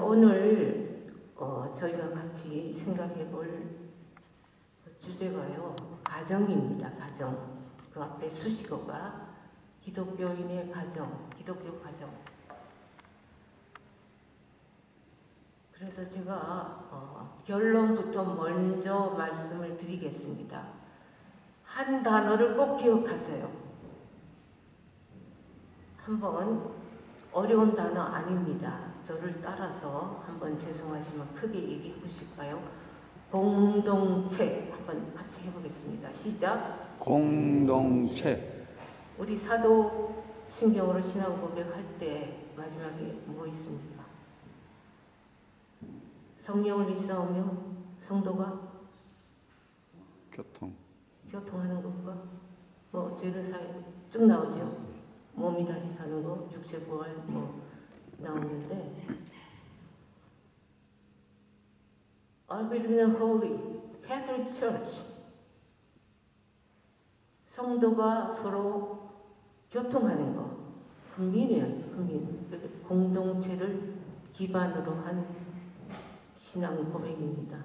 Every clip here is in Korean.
오늘 어, 저희가 같이 생각해 볼 주제가요. 가정입니다. 가정. 그 앞에 수식어가 기독교인의 가정, 기독교 가정. 그래서 제가 어, 결론부터 먼저 말씀을 드리겠습니다. 한 단어를 꼭 기억하세요. 한번 어려운 단어 아닙니다. 저를 따라서 한번 죄송하지만 크게 얘기해 보실까요? 공동체 한번 같이 해보겠습니다. 시작. 공동체 우리 사도 신경으로 신앙 고백할 때 마지막에 뭐 있습니까? 성령을 믿사오며 성도가 교통 교통하는 것과 뭐 죄를 사해 쭉 나오죠. 몸이 다시 사는 거, 육체 부활 뭐 나오는데 I believe in a holy Catholic Church. 성도가 서로 교통하는 거, 국민이에요, 국민. 공동체를 기반으로 한 신앙 고백입니다.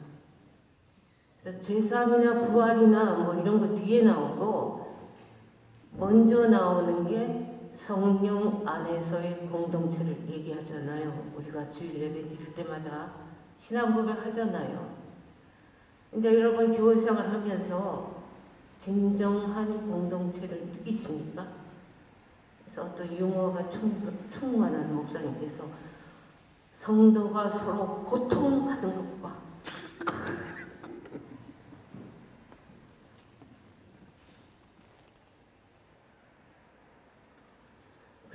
그래서 죄사함이나 부활이나 뭐 이런 거 뒤에 나오고 먼저 나오는 게 성령 안에서의 공동체를 얘기하잖아요. 우리가 주일 예배 드릴 때마다 신앙 고백 하잖아요. 근데 여러분 교회 생활 하면서 진정한 공동체를 느끼십니까? 그래서 어떤 유머가 충만한 목사님께서 성도가 서로 고통하는 것과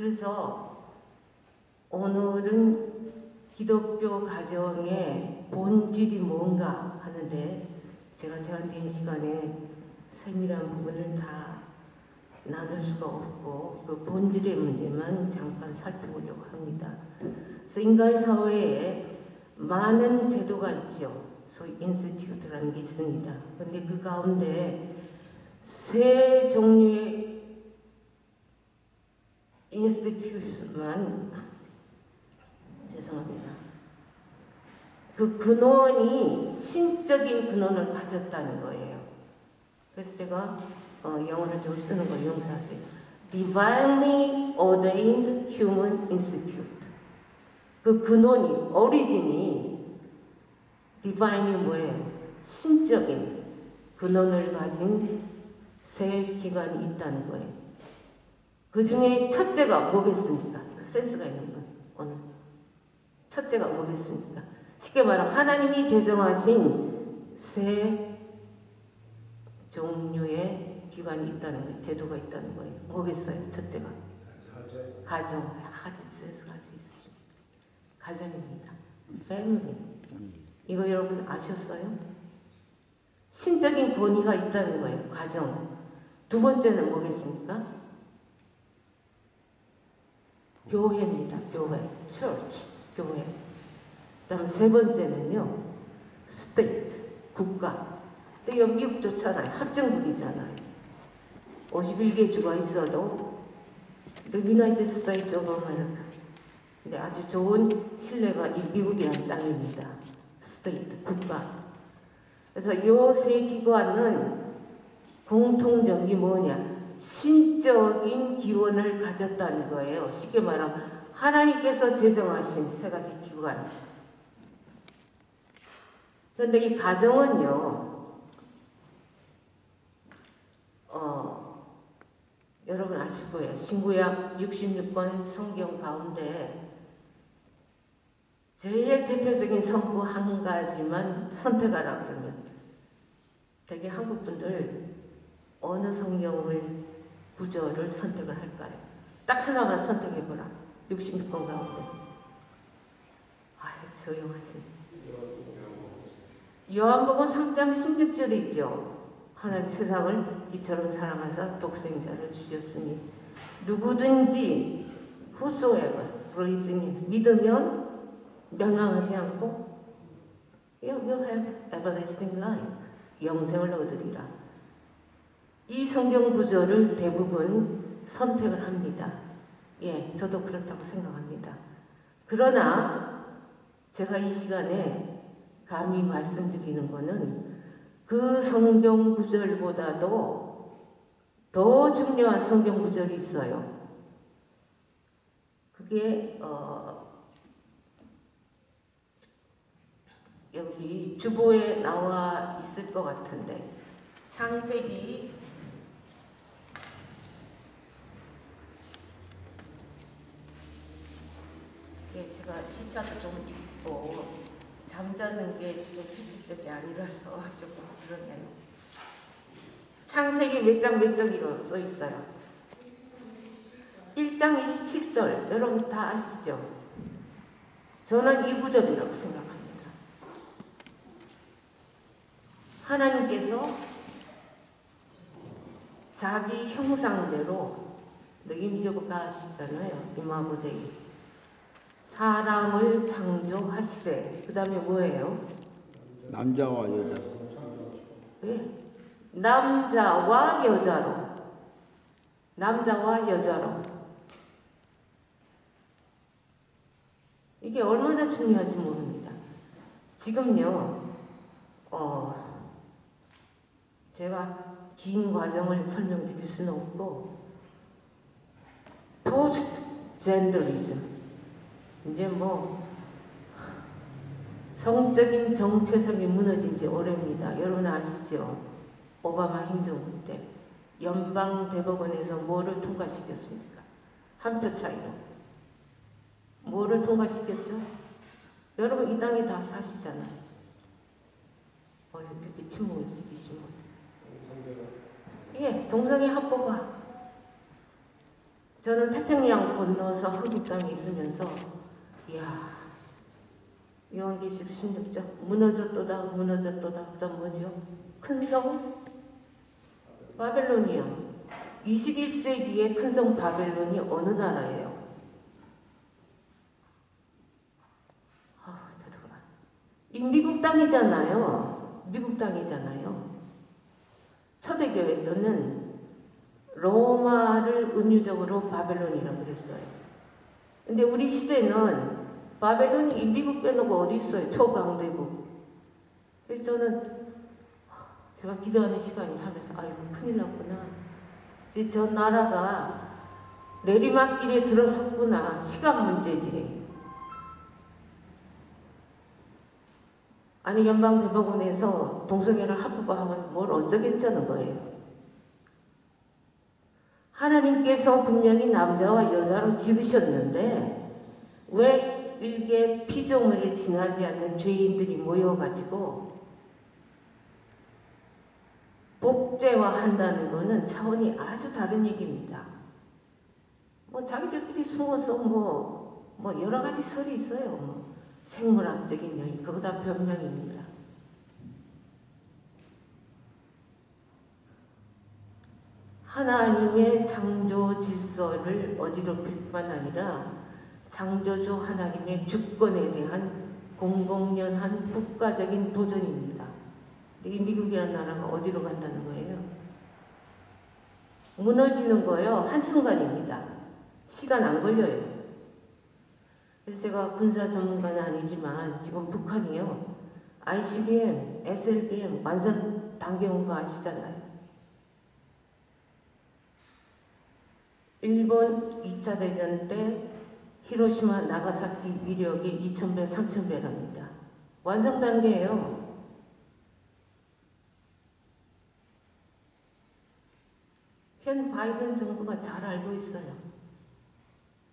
그래서 오늘은 기독교 가정의 본질이 뭔가 하는데 제가 제한된 시간에 세밀한 부분을 다 나눌 수가 없고 그 본질의 문제만 잠깐 살펴보려고 합니다. 그래서 인간 사회에 많은 제도가 있죠. 소위 institute라는 게 있습니다. 근데 그 가운데 세 종류의 institution만 죄송합니다. 그 근원이 신적인 근원을 가졌다는 거예요. 그래서 제가 어, 영어를 좀 쓰는 거 용서하세요. Divinely Ordained Human Institute. 그 근원이, 오리진이 디바인이 뭐예요? 신적인 근원을 가진 세 기관이 있다는 거예요. 그 중에 첫째가 뭐겠습니까? 센스가 있는 분, 오늘. 첫째가 뭐겠습니까? 쉽게 말하면 하나님이 제정하신 세 종류의 기관이 있다는 거예요. 제도가 있다는 거예요. 뭐겠어요? 첫째가? 가정. 아주 센스가 아주 있으십니다. 가정입니다. family. 이거 여러분 아셨어요? 신적인 권위가 있다는 거예요. 가정. 두 번째는 뭐겠습니까? 교회입니다. 교회. church. 교회. 그다음 세 번째는요. state. 국가. 또 여기 미국 좋잖아요. 합정국이잖아요. 51개 주가 있어도 The United States of America. 근데 아주 좋은 신뢰가 이 미국이라는 땅입니다. state. 국가. 그래서 이세 기관은 공통점이 뭐냐? 신적인 기원을 가졌다는 거예요. 쉽게 말하면 하나님께서 제정하신 세 가지 기관. 그런데 이 가정은요, 어, 여러분 아실 거예요. 신구약 66권 성경 가운데 제일 대표적인 성구 한 가지만 선택하라 그러면 되게 한국 분들 어느 성경을 구절을 선택을 할까요? 딱 하나만 선택해보라. 66권 가운데. 아유, 조용하시 요한복음 3장 16절에 있죠. 하나님 세상을 이처럼 사랑하사 독생자를 주셨으니 누구든지 whosoever 믿으면 멸망하지 않고 you have everlasting life 영생을 얻으리라. 이 성경 구절을 대부분 선택을 합니다. 예, 저도 그렇다고 생각합니다. 그러나 제가 이 시간에 감히 말씀드리는 거는 그 성경 구절보다도 더 중요한 성경 구절이 있어요. 그게 어 여기 주보에 나와 있을 것 같은데 창세기 예, 제가 시차도 좀 있고 잠자는 게 지금 규칙적이 아니라서 조금 그러네요. 창세기 몇 장 몇 절이로 써 있어요. 1장 27절 여러분 다 아시죠? 저는 이 구절이라고 생각합니다. 하나님께서 자기 형상대로 느낌적가 하시잖아요. 이마고데이 사람을 창조하시되 그 다음에 뭐예요? 남자와 여자. 예. 남자와 여자로 남자와 여자로 이게 얼마나 중요한지 모릅니다. 지금요, 어, 제가 긴 과정을 설명드릴 수는 없고, 포스트 젠더리즘. 이제 뭐, 성적인 정체성이 무너진 지 오래입니다. 여러분 아시죠? 오바마 행정부 때. 연방 대법원에서 뭐를 통과시켰습니까? 한 표 차이로. 뭐를 통과시켰죠? 여러분 이 땅에 다 사시잖아요. 어, 이렇게 침묵을 지키시면 예, 동성애 합법화. 저는 태평양 건너서 한국 땅에 있으면서 이야 요한계시록 16장 무너졌도다 무너졌도다 그 다음 뭐죠? 큰 성 바벨론이요. 21세기의 큰 성 바벨론이 어느 나라예요? 아. 이 미국 땅이잖아요. 미국 땅이잖아요. 초대교회 때는 로마를 은유적으로 바벨론이라고 그랬어요. 근데 우리 시대는 바벨론이 이 미국 빼놓고 어디 있어요? 초강대국. 그래서 저는 제가 기도하는 시간이 하면서 아이고 큰일 났구나. 이제 저 나라가 내리막길에 들어섰구나. 시간 문제지. 아니 연방 대법원에서 동성애를 합법화하면 뭘 어쩌겠자는 거예요. 하나님께서 분명히 남자와 여자로 지으셨는데 왜 일개 피조물에 지나지 않는 죄인들이 모여가지고 복제화한다는 것은 차원이 아주 다른 얘기입니다. 뭐 자기들끼리 숨어서 뭐, 뭐 여러 가지 설이 있어요. 뭐 생물학적인 요인, 그거 다 변명입니다. 하나님의 창조 질서를 어지럽힐 뿐만 아니라 창조주 하나님의 주권에 대한 공공연한 국가적인 도전입니다. 이 미국이라는 나라가 어디로 간다는 거예요? 무너지는 거요. 한순간입니다. 시간 안 걸려요. 그래서 제가 군사 전문가는 아니지만 지금 북한이요. ICBM, SLBM 완전 당겨온 거 아시잖아요. 일본 2차 대전 때 히로시마 나가사키 위력이 2,000배, 3,000배랍니다. 완성 단계예요. 현 바이든 정부가 잘 알고 있어요.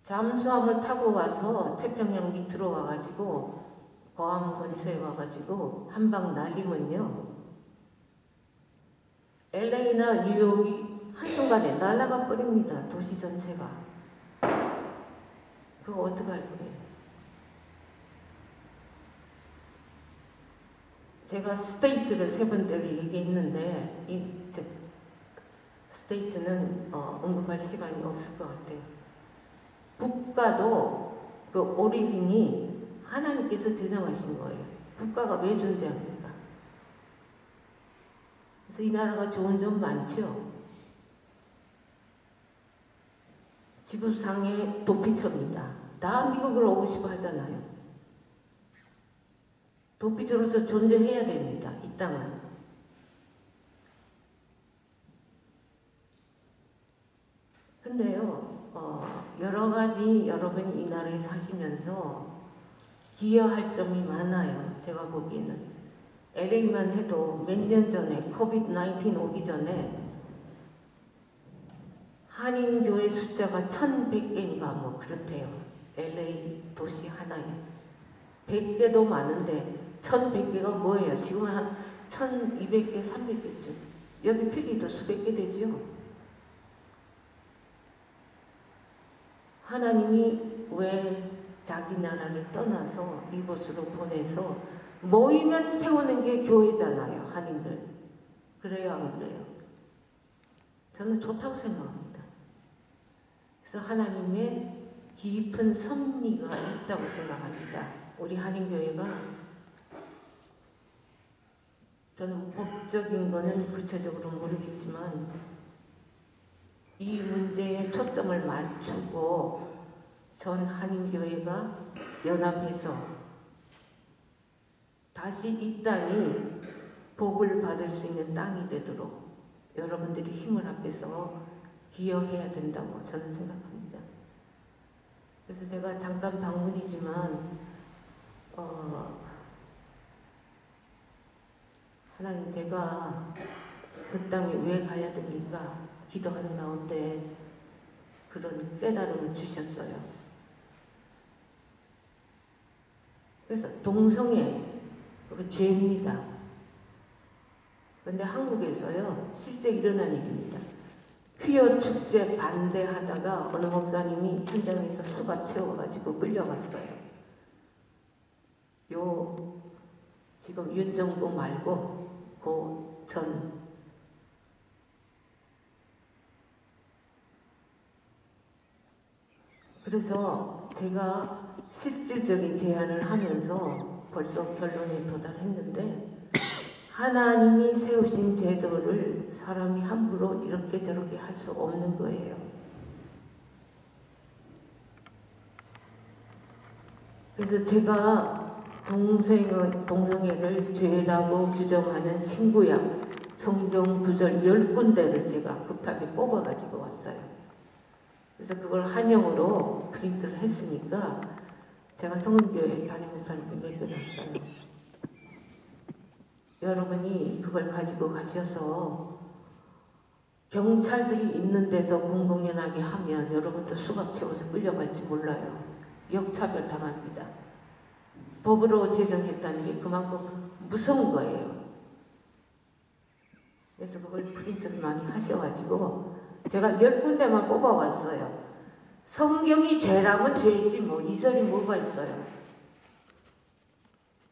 잠수함을 타고 가서 태평양 밑으로 와가지고 거암 근처에 와가지고 한방 날리면요. LA나 뉴욕이 한순간에 날아가 버립니다. 도시 전체가. 그거 어떡할 거예요? 제가 state를 세 번째를 얘기했는데 이 제, state는 어, 언급할 시간이 없을 것 같아요. 국가도 그 origin이 하나님께서 제정하신 거예요. 국가가 왜 존재합니까? 그래서 이 나라가 좋은 점 많죠. 지구상의 도피처입니다. 다 미국으로 오고 싶어 하잖아요. 도피처로서 존재해야 됩니다. 이 땅은. 근데요, 어, 여러 가지 여러분이 이 나라에 사시면서 기여할 점이 많아요. 제가 보기에는. LA만 해도 몇 년 전에 코비드-19 오기 전에 한인교회 숫자가 1100개인가 뭐 그렇대요. LA 도시 하나에. 100개도 많은데 1100개가 뭐예요? 지금 한 1200개, 300개쯤. 여기 필리도 수백 개 되죠. 하나님이 왜 자기 나라를 떠나서 이곳으로 보내서 모이면 세우는 게 교회잖아요. 한인들. 그래요, 안 그래요? 저는 좋다고 생각합니다. 그래서 하나님의 깊은 섭리가 있다고 생각합니다. 우리 한인교회가 저는 법적인 거는 구체적으로 모르겠지만 이 문제에 초점을 맞추고 전 한인교회가 연합해서 다시 이 땅이 복을 받을 수 있는 땅이 되도록 여러분들이 힘을 합해서 기여해야 된다고 저는 생각합니다. 그래서 제가 잠깐 방문이지만 어, 하나님 제가 그 땅에 왜 가야 됩니까? 기도하는 가운데 그런 깨달음을 주셨어요. 그래서 동성애 그 죄입니다. 그런데 한국에서요 실제 일어난 일입니다. 퀴어 축제 반대하다가 어느 목사님이 현장에서 수갑 채워가지고 끌려갔어요. 요 지금 윤정부 말고 고전 그래서 제가 실질적인 제안을 하면서 벌써 결론에 도달했는데 하나님이 세우신 제도를 사람이 함부로 이렇게 저렇게 할 수 없는 거예요. 그래서 제가 동생의, 동성애를 죄라고 규정하는 신구약 성경 구절 열 군데를 제가 급하게 뽑아가지고 왔어요. 그래서 그걸 한영으로 프린트를 했으니까 제가 성은교회 담임 목사님께 맡겨놨어요. 여러분이 그걸 가지고 가셔서 경찰들이 있는 데서 공공연하게 하면 여러분도 수갑 채워서 끌려갈지 몰라요. 역차별 당합니다. 법으로 제정했다는 게 그만큼 무서운 거예요. 그래서 그걸 프린트를 많이 하셔가지고 제가 열 군데만 뽑아왔어요. 성경이 죄라면 죄이지 뭐 이설이 뭐가 있어요.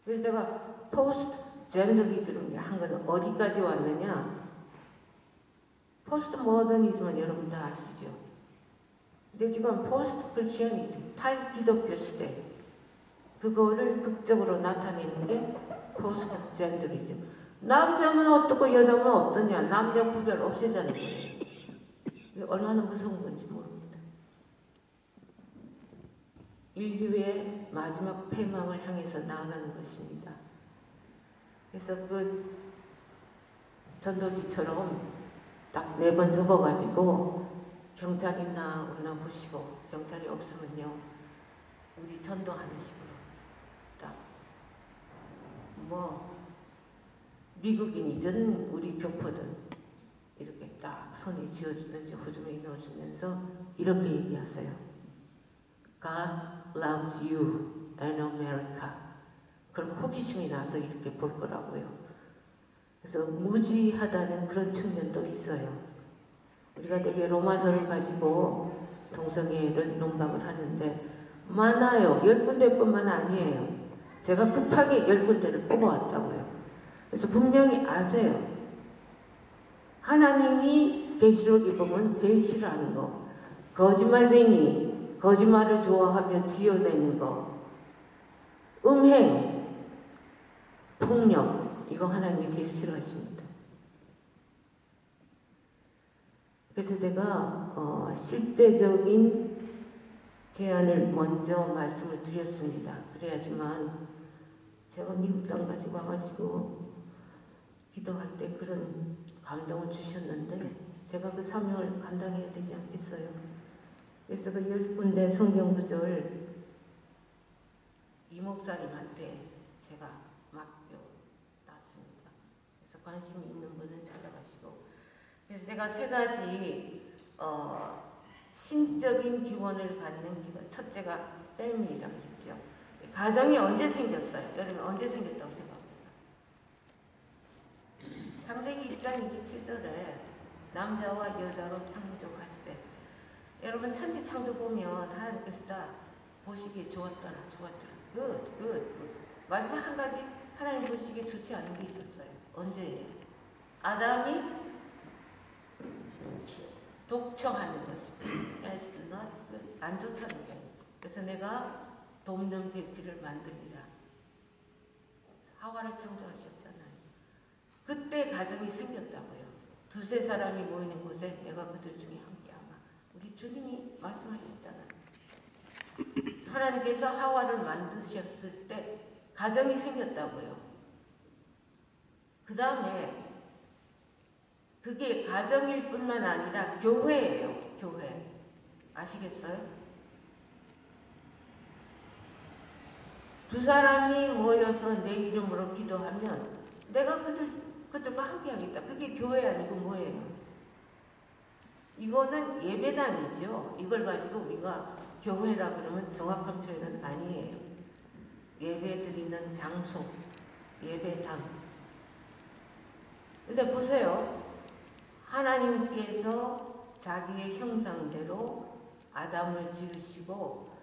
그래서 제가 post-genderism을 한건 어디까지 왔느냐? 포스트 모더니즘은 여러분 다 아시죠? 근데 지금 post Christianity 탈기독교 시대 그거를 극적으로 나타내는 게 포스트 젠더리즘 남자면 어떻고 여자면 어떠냐 남녀 구별 없애자는 거예요. 얼마나 무서운 건지 모릅니다. 인류의 마지막 패망을 향해서 나아가는 것입니다. 그래서 그 전도지처럼 딱 네 번 적어가지고 경찰이나 오나 보시고 경찰이 없으면요 우리 전도하는 식으로 딱 뭐 미국인이든 우리 교포든 이렇게 딱 손에 쥐어주든지 호주머니 넣어주면서 이렇게 얘기하세요. God loves you and America. 그럼 호기심이 나서 이렇게 볼 거라고요. 그래서 무지하다는 그런 측면도 있어요. 우리가 되게 로마서를 가지고 동성애를 논박을 하는데 많아요. 열 군데뿐만 아니에요. 제가 급하게 열 군데를 뽑아왔다고요. 그래서 분명히 아세요. 하나님이 계시록에 보면 제일 싫어하는 거 거짓말쟁이, 거짓말을 좋아하며 지어내는 거 음행, 폭력 이거 하나님이 제일 싫어하십니다. 그래서 제가 어, 실제적인 제안을 먼저 말씀을 드렸습니다. 그래야지만 제가 미국 땅 가지고 와가지고 기도할 때 그런 감동을 주셨는데 제가 그 사명을 감당해야 되지 않겠어요? 그래서 그 열 군데 성경 구절 이 목사님한테 제가 맡겨놨습니다. 그래서 관심 있는 분은 찾아가시고 그래서 제가 세 가지 어, 신적인 기원을 갖는 기원 첫째가 family라고 그랬죠. 가정이 언제 생겼어요? 여러분 언제 생겼다고 생각합니다. 창세기 1장 27절에 남자와 여자로 창조하시되 여러분 천지 창조 보면 하나님께서 다 보시기에 좋았더라 좋았더라 good good good. 마지막 한 가지 하나님 보시기에 좋지 않은 게 있었어요. 언제예요? 아담이 독청하는 good. 안 좋다는 거예요. 그래서 내가 돕는 배필을 만들리라. 하와를 창조하셨잖아요. 그때 가정이 생겼다고요. 두세 사람이 모이는 곳에 내가 그들 중에 함께하마. 우리 주님이 말씀하셨잖아요. 하나님께서 하와를 만드셨을 때 가정이 생겼다고요. 그 다음에 그게 가정일 뿐만 아니라 교회예요. 교회. 아시겠어요? 두 사람이 모여서 내 이름으로 기도하면 내가 그들, 그들과 함께 하겠다. 그게 교회 아니고 뭐예요? 이거는 예배단이죠. 이걸 가지고 우리가 교회라 그러면 정확한 표현은 아니에요. 예배 드리는 장소, 예배당. 근데 보세요. 하나님께서 자기의 형상대로 아담을 지으시고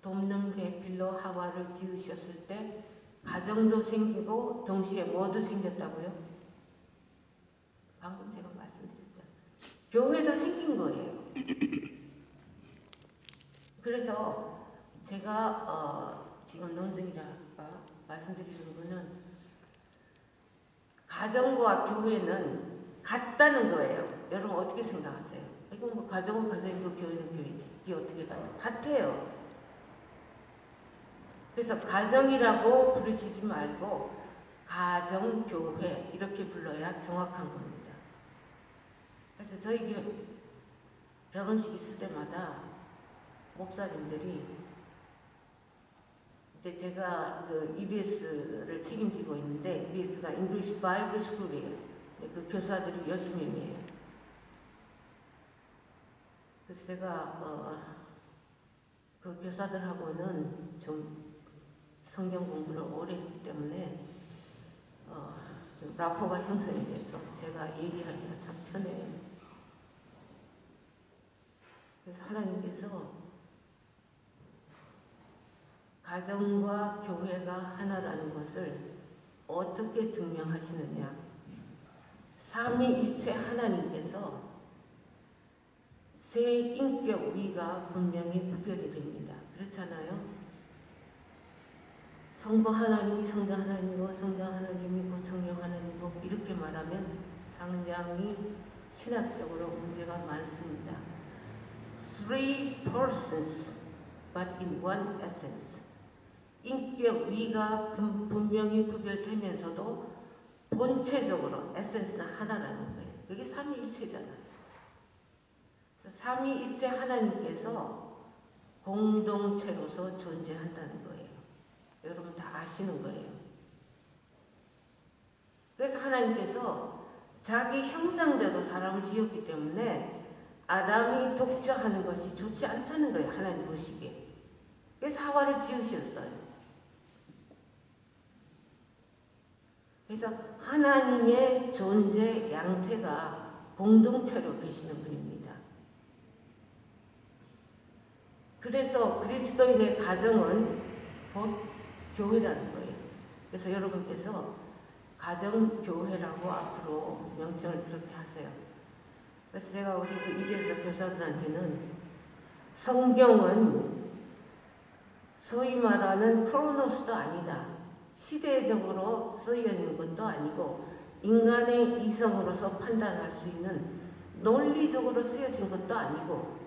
돕는 배필로 하와를 지으셨을 때 가정도 생기고 동시에 뭐도 생겼다고요? 방금 제가 말씀드렸잖아요. 교회도 생긴 거예요. 그래서 제가 어, 지금 논증이랄까 말씀드리는 거는 가정과 교회는 같다는 거예요. 여러분 어떻게 생각하세요? 이건 뭐 가정은 가정이고 교회는 교회지. 이게 어떻게 같나? 같아요. 그래서 가정이라고 부르시지 말고 가정 교회 이렇게 불러야 정확한 겁니다. 그래서 저희 교 결혼식 있을 때마다 목사님들이 이제 제가 그 EBS를 책임지고 있는데 EBS가 English Bible School이에요. 그 교사들이 12명이에요. 그래서 제가 어, 그 교사들하고는 좀 성경 공부를 오래 했기 때문에 어, 좀 라포가 형성이 돼서 제가 얘기하기가 참 편해요. 그래서 하나님께서 가정과 교회가 하나라는 것을 어떻게 증명하시느냐? 삼위일체 하나님께서 세 인격 위가 분명히 구별이 됩니다. 그렇잖아요? 성부 하나님이 성자 하나님이고 성자 하나님이고 성령 하나님이고 이렇게 말하면 상당히 신학적으로 문제가 많습니다. Three persons but in one essence. 인격 위가 분- 분명히 구별되면서도 본체적으로 에센스는 하나라는 거예요. 그게 삼위일체잖아요. 삼위일체 하나님께서 공동체로서 존재한다는 거예요. 여러분 다 아시는 거예요. 그래서 하나님께서 자기 형상대로 사람을 지었기 때문에 아담이 독자하는 것이 좋지 않다는 거예요. 하나님 보시기에. 그래서 하와를 지으셨어요. 그래서 하나님의 존재 양태가 공동체로 계시는 분입니다. 그래서 그리스도인의 가정은 곧 교회라는 거예요. 그래서 여러분께서 가정교회라고 앞으로 명칭을 그렇게 하세요. 그래서 제가 우리 그 EBS 교사들한테는 성경은 소위 말하는 크로노스도 아니다. 시대적으로 쓰여 있는 것도 아니고 인간의 이성으로서 판단할 수 있는 논리적으로 쓰여진 것도 아니고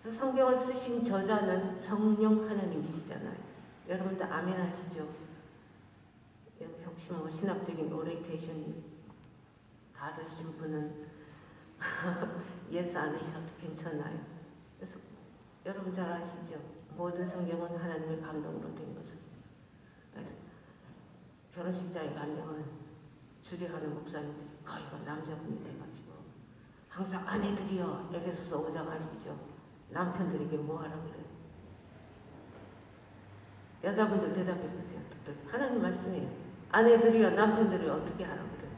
그래서 성경을 쓰신 저자는 성령 하나님이시잖아요. 여러분들 아멘 하시죠? 혹시 뭐 신학적인 오리엔테이션이 다르신 분은 yes 안 하셔도 괜찮아요. 그래서 여러분 잘 아시죠? 모든 성경은 하나님의 감동으로 된 것을. 그래서 결혼식장에 가면 주례하는 목사님들이 거의가 남자분이 돼가지고 항상 아내들이여 에베소서 5장 아시죠? 남편들에게 뭐 하라 그래요? 여자분들 대답해 보세요. 또 하나님 말씀이에요. 아내들이여 남편들이 어떻게 하라 그래요?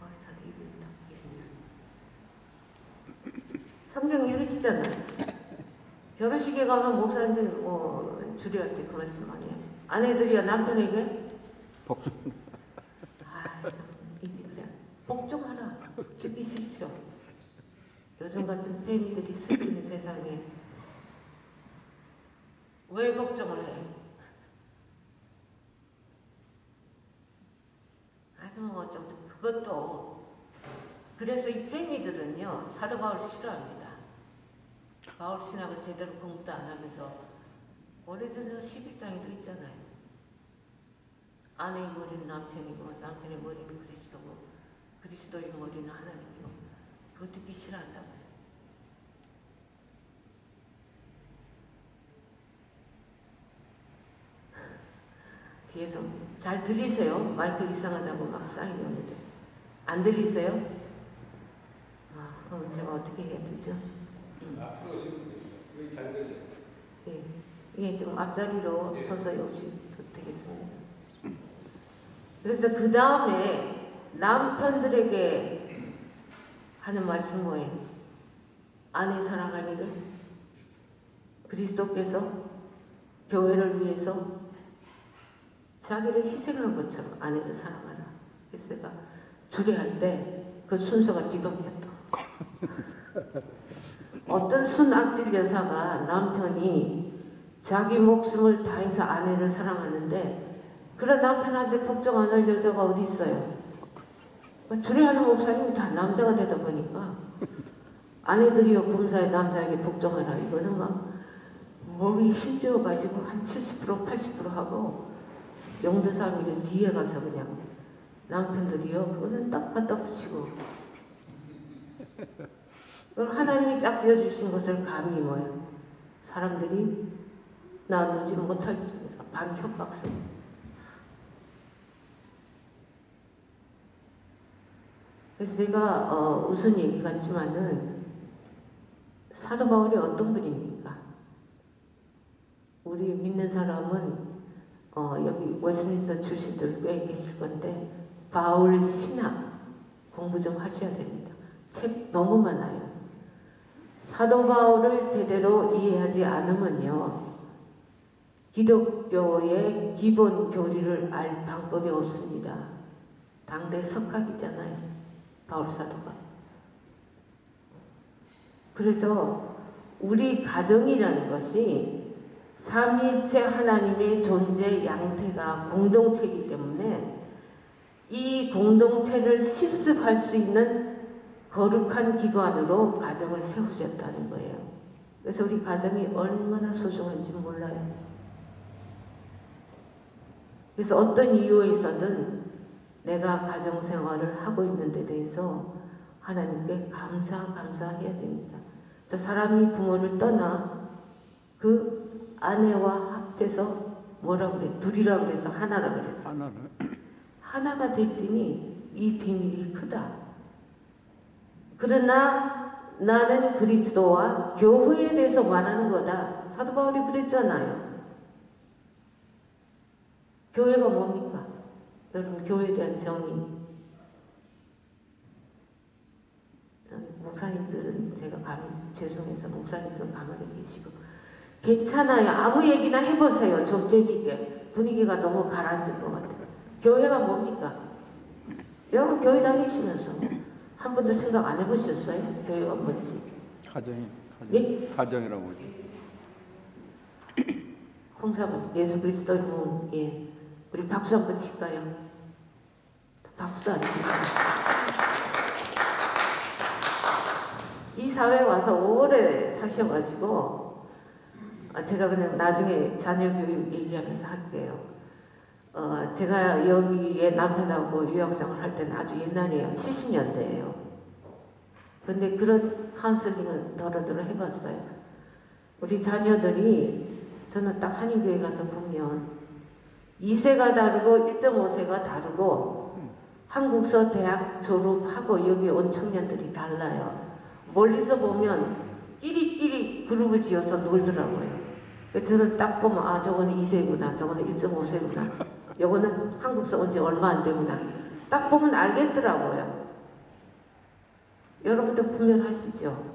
어, 다들 입을 닫고 계신다. 성경 읽으시잖아요. 결혼식에 가면 목사님들 뭐 주례할 때그 말씀 많이 하시죠. 아내들이여 남편에게 복종. 아, 참, 이게 그래. 복종하라. 듣기 싫죠. 요즘 같은 페미들이 스치는 세상에 왜 복종을 해? 아주 뭐 어쩌고 그것도 그래서 이 페미들은요 사도 바울 싫어합니다. 바울 신학을 제대로 공부도 안 하면서 오래전에서 11장에도 있잖아요. 아내의 머리는 남편이고 남편의 머리는 그리스도고 그리스도의 머리는 하나님이고 그거 듣기 싫어한다고요. 뒤에서 잘 들리세요? 마이크 이상하다고 막 사인이 오는데 안 들리세요? 아 그럼 제가 어떻게 해야 되죠? 앞으로 오시면 돼요. 여기 잘 들려요. 예, 이게 좀 앞자리로 서서 오시면 되겠습니다. 그래서 그 다음에 남편들에게 하는 말씀 뭐예요? 아내 사랑하기를 그리스도께서 교회를 위해서 자기를 희생한 것처럼 아내를 사랑하라. 그래서 제가 주례할 때 그 순서가 뒤바뀌었다. 어떤 순악질 여사가 남편이 자기 목숨을 다해서 아내를 사랑하는데 그런 남편한테 복종 안 할 여자가 어디 있어요? 주례하는 목사님이 다 남자가 되다 보니까 아내들이요 검사의 남자에게 복종하라. 이거는 막 몸이 힘들어가지고 한 70% 80% 하고 영도사미를 뒤에 가서 그냥 남편들이요 그거는 딱 갖다 붙이고 그걸 하나님이 짝지어 주신 것을 감히 뭐예요? 사람들이 나누지 못할 줄 반협박성. 그래서 제가 어, 웃은 얘기 같지만은 사도 바울이 어떤 분입니까? 우리 믿는 사람은 어, 여기 웨스민스터 출신들 꽤 계실 건데 바울 신학 공부 좀 하셔야 됩니다. 책 너무 많아요. 사도 바울을 제대로 이해하지 않으면요. 기독교의 기본 교리를 알 방법이 없습니다. 당대 석학이잖아요. 바울 사도가. 그래서 우리 가정이라는 것이 삼위일체 하나님의 존재 양태가 공동체이기 때문에 이 공동체를 실습할 수 있는 거룩한 기관으로 가정을 세우셨다는 거예요. 그래서 우리 가정이 얼마나 소중한지 몰라요. 그래서 어떤 이유에서든 내가 가정 생활을 하고 있는 데 대해서 하나님께 감사 감사해야 됩니다. 그래서 사람이 부모를 떠나 그 아내와 합해서 뭐라 그래? 둘이라 그래서 하나라 그랬어. 하나가 될지니 이 비밀이 크다. 그러나 나는 그리스도와 교회에 대해서 말하는 거다. 사도 바울이 그랬잖아요. 교회가 뭡니까? 여러분 교회에 대한 정의. 목사님들은 제가 감 죄송해서 목사님들은 가만히 계시고 괜찮아요. 아무 얘기나 해보세요. 좀 재미있게 분위기가 너무 가라앉은 것 같아요. 교회가 뭡니까? 여러분 교회 다니시면서 한 번도 생각 안 해보셨어요? 교회가 뭔지. 가정이. 가정. 예? 가정이라고. 그러죠. 홍사분 예수 그리스도의 몸. 예. 우리 박수 한번 칠까요? 박수도 안 치시고. 이 사회에 와서 오래 사셔가지고 아, 제가 그냥 나중에 자녀 교육 얘기하면서 할게요. 어, 제가 여기에 남편하고 유학생활 할 때는 아주 옛날이에요. 70년대예요. 근데 그런 카운슬링을 더러더러 해봤어요. 우리 자녀들이 저는 딱 한인교회 가서 보면 2세가 다르고 1.5세가 다르고 한국서 대학 졸업하고 여기 온 청년들이 달라요. 멀리서 보면 끼리끼리 그룹을 지어서 놀더라고요. 그래서 저는 딱 보면 아 저거는 2세구나 저거는 1.5세구나 요거는 한국서 온 지 얼마 안 되구나 딱 보면 알겠더라고요. 여러분도 분별하시죠?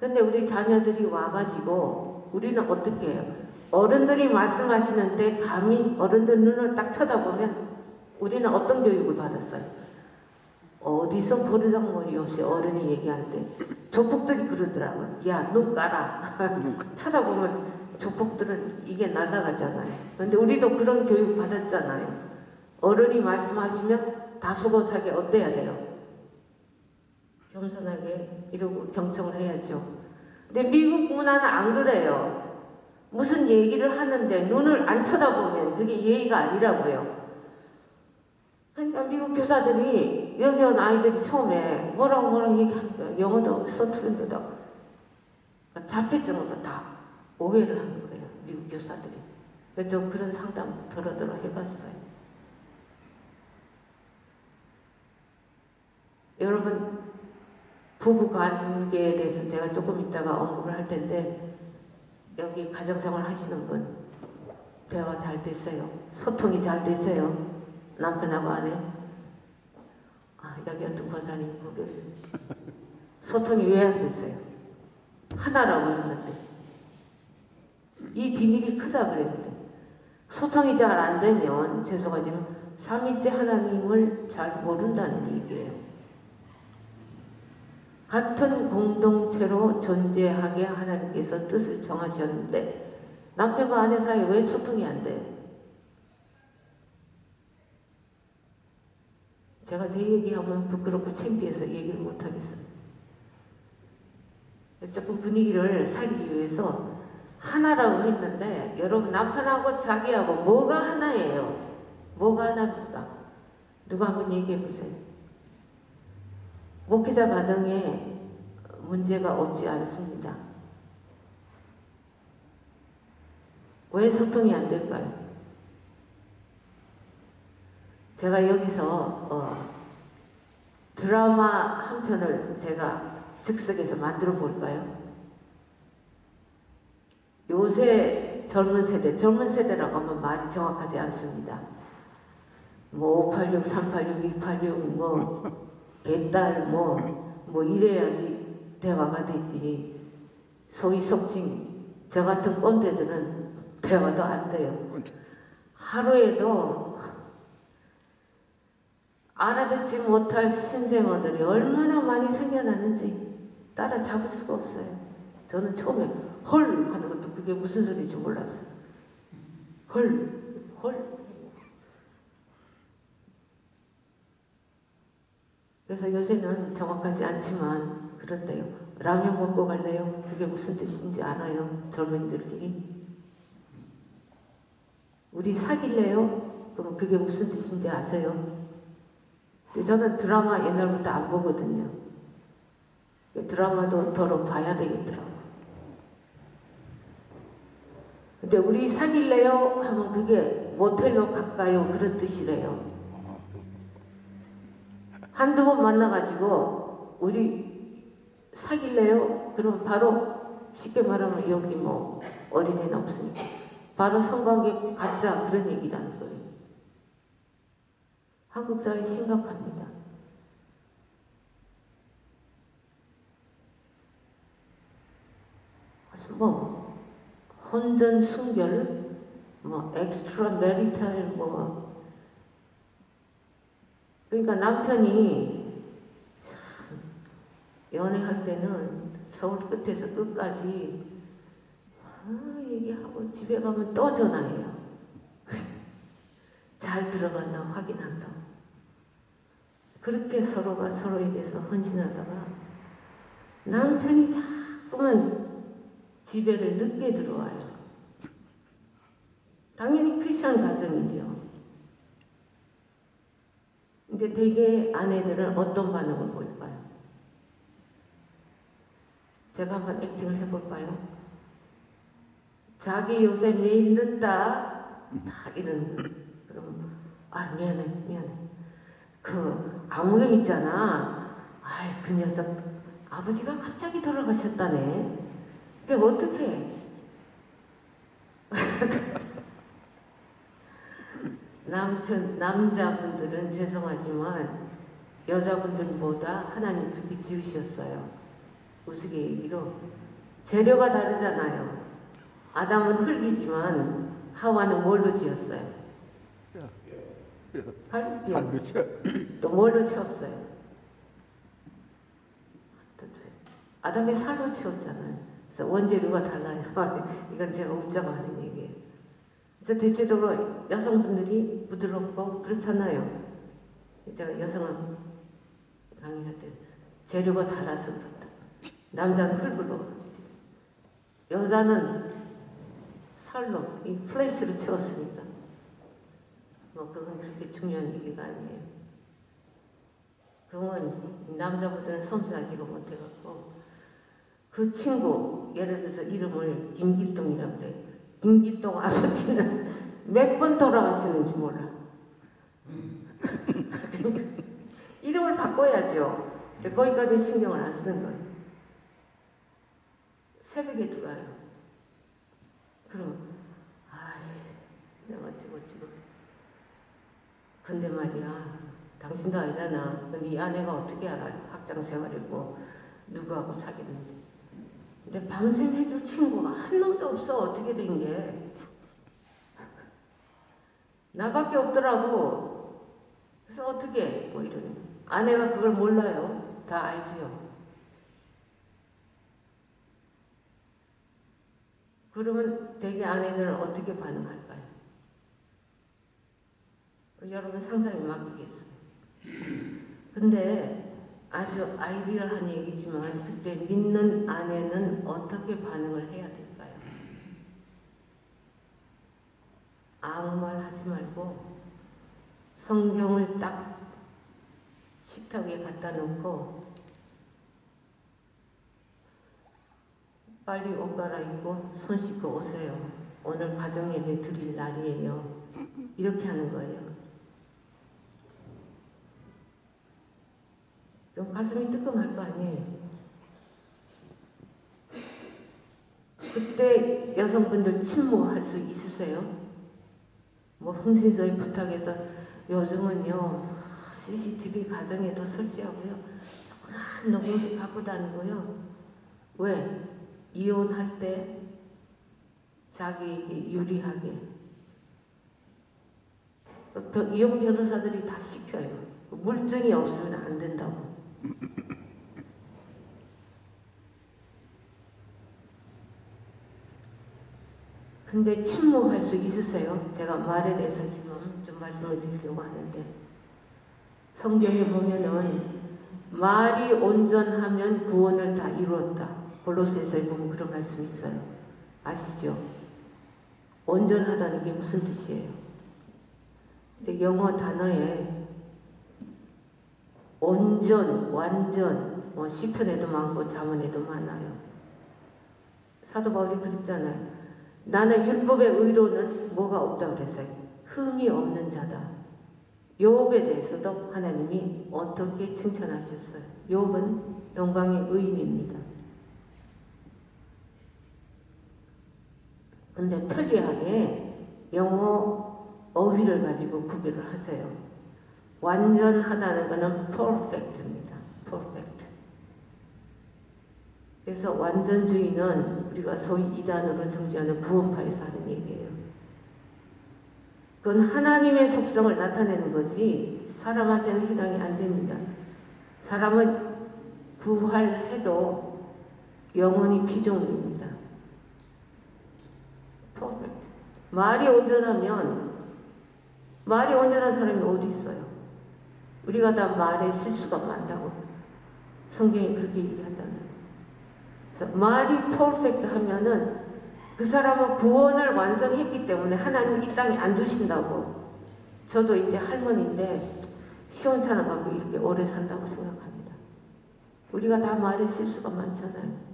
근데 우리 자녀들이 와가지고 우리는 어떻게 해요? 어른들이 말씀하시는데 감히 어른들 눈을 딱 쳐다보면 우리는 어떤 교육을 받았어요? 어디서 버르장머리 없이 어른이 얘기하는데 조폭들이 그러더라고요. 야, 눈 까라. 쳐다보면 조폭들은 이게 날아가잖아요. 근데 우리도 그런 교육 받았잖아요. 어른이 말씀하시면 다수고사게 어때야 돼요? 겸손하게 이러고 경청을 해야죠. 근데 미국 문화는 안 그래요. 무슨 얘기를 하는데 눈을 안 쳐다보면 그게 예의가 아니라고요. 그러니까 미국 교사들이 여기 온 아이들이 처음에 뭐라고 뭐라고 얘기하니까 영어도 서투른데다 자폐증으로 다 오해를 하는 거예요. 미국 교사들이. 그래서 저 그런 상담 들어들어 해봤어요. 여러분 부부 관계에 대해서 제가 조금 이따가 언급을 할 텐데 여기 가정생활 하시는 분 대화 잘 됐어요. 소통이 잘 됐어요. 남편하고 아내. 아 여기 어떤 권사님 거기 소통이 왜 안 됐어요? 하나라고 했는데 이 비밀이 크다 그랬는데 소통이 잘 안 되면 죄송하지만 삼위째 하나님을 잘 모른다는 얘기예요. 같은 공동체로 존재하게 하나님께서 뜻을 정하셨는데 남편과 아내 사이에 왜 소통이 안 돼요? 제가 제 얘기하면 부끄럽고 창피해서 얘기를 못 하겠어요. 조금 분위기를 살리기 위해서 하나라고 했는데 여러분 남편하고 자기하고 뭐가 하나예요? 뭐가 하나입니까? 누가 한번 얘기해 보세요. 목회자 가정에 문제가 없지 않습니다. 왜 소통이 안 될까요? 제가 여기서 어, 드라마 한 편을 제가 즉석에서 만들어 볼까요? 요새 젊은 세대, 젊은 세대라고 하면 말이 정확하지 않습니다. 뭐 586, 386, 286, 뭐 개딸, 뭐, 뭐 이래야지 대화가 되지. 소위 속칭 저 같은 꼰대들은 대화도 안 돼요. 하루에도 알아듣지 못할 신생아들이 얼마나 많이 생겨나는지 따라잡을 수가 없어요. 저는 처음에 헐 하는 것도 그게 무슨 소리인지 몰랐어요. 헐, 헐. 그래서 요새는 정확하지 않지만 그런데요. 라면 먹고 갈래요? 그게 무슨 뜻인지 알아요? 젊은이들끼리. 우리 사귈래요? 그럼 그게 무슨 뜻인지 아세요? 근데 저는 드라마 옛날부터 안 보거든요. 드라마도 더러 봐야 되겠더라고요. 근데 우리 사귈래요? 하면 그게 모텔로 갈까요? 그런 뜻이래요. 한두 번 만나가지고 우리 사귈래요? 그럼 바로 쉽게 말하면 여기 뭐 어린애는 없으니까 바로 성관계 갖자 그런 얘기라는 거예요. 한국 사회 심각합니다. 뭐 혼전 순결, 뭐 extramarital 뭐 그러니까 남편이 참 연애할 때는 서울 끝에서 끝까지 아, 얘기하고 집에 가면 또 전화해요. 잘 들어갔나 확인한다고. 그렇게 서로가 서로에 대해서 헌신하다가 남편이 자꾸 자꾸만 집에를 늦게 들어와요. 당연히 크리스천 가정이죠. 근데 대개 아내들은 어떤 반응을 보일까요? 제가 한번 액팅을 해볼까요? 자기 요새 매일 늦다 다 이런 그럼 아 미안해 미안해 그 아무개 있잖아 아이 그 녀석 아버지가 갑자기 돌아가셨다네 그게 어떻게 남편 남자분들은 죄송하지만 여자분들보다 하나님 그렇게 지으셨어요 우스갯소리로 재료가 다르잖아요 아담은 흙이지만 하와는 뭘로 지었어요? 갈비요. 반드시 또 뭘로 채웠어요? 또 아담이 살로 채웠잖아요. 그래서 원재료가 달라요. 이건 제가 웃자고 하는 얘기예요. 그래서 대체적으로 여성분들이 부드럽고 그렇잖아요. 제가 여성은 강의할 때 재료가 달라서 그렇다. 남자는 흙으로, 여자는 살로, 이 플래시로 채웠으니까. 뭐 그건 그렇게 중요한 얘기가 아니에요. 그건 남자분들은 섬세하지가 못해갖고 그 친구 예를 들어서 이름을 김길동이라고 그래. 김길동 아버지는 몇 번 돌아가시는지 몰라. 그러니까 이름을 바꿔야죠. 근데 거기까지 신경을 안 쓰는 거예요. 새벽에 들어와요. 그럼 아이 내가 어찌고 어찌고 근데 말이야, 당신도 알잖아. 네 아내가 어떻게 알아? 학장 생활이고 누구하고 사귀는지. 근데 밤샘 해줄 친구가 한 놈도 없어. 어떻게 된 게? 나밖에 없더라고. 그래서 어떻게? 뭐 이러는. 아내가 그걸 몰라요. 다 알지요. 그러면 대개 아내들은 어떻게 반응할까요? 여러분 상상에 맡기겠어요. 근데 아주 아이디어한 얘기지만 그때 믿는 아내는 어떻게 반응을 해야 될까요? 아무 말 하지 말고 성경을 딱 식탁에 갖다 놓고 빨리 옷 갈아입고 손 씻고 오세요. 오늘 가정 예배 드릴 날이에요. 이렇게 하는 거예요. 좀 가슴이 뜨끔할 거 아니에요. 그때 여성분들 침묵할 수 있으세요? 뭐 흥신소에 부탁해서 요즘은요 CCTV 가정에도 설치하고요 조그만 녹음기 갖고 다니고요 왜? 이혼할 때 자기에게 유리하게 이혼 변호사들이 다 시켜요 물증이 없으면 안 된다고 근데 침묵할 수 있으세요? 제가 말에 대해서 지금 좀 말씀을 드리려고 하는데 성경에 보면은 말이 온전하면 구원을 다 이루었다. 골로새서에 보면 그런 말씀이 있어요. 아시죠? 온전하다는 게 무슨 뜻이에요? 근데 영어 단어에 온전, 완전, 뭐 시편에도 많고 자문에도 많아요. 사도 바울이 그랬잖아요. 나는 율법의 의로는 뭐가 없다 그랬어요. 흠이 없는 자다. 요업에 대해서도 하나님이 어떻게 칭찬하셨어요. 요업은 동방의 의인입니다. 근데 편리하게 영어 어휘를 가지고 구별을 하세요. 완전하다는 것은 perfect입니다. perfect. 그래서 완전주의는 우리가 소위 이단으로 정지하는 구원파에서 하는 얘기예요. 그건 하나님의 속성을 나타내는 거지 사람한테는 해당이 안 됩니다. 사람은 부활해도 영원히 피조물입니다. perfect. 말이 온전하면 말이 온전한 사람이 어디 있어요? 우리가 다 말에 실수가 많다고 성경이 그렇게 얘기하잖아요. 그래서 말이 퍼펙트 하면은 그 사람은 구원을 완성했기 때문에 하나님 이 땅에 안 두신다고. 저도 이제 할머니인데 시원찮아 갖고 이렇게 오래 산다고 생각합니다. 우리가 다 말에 실수가 많잖아요.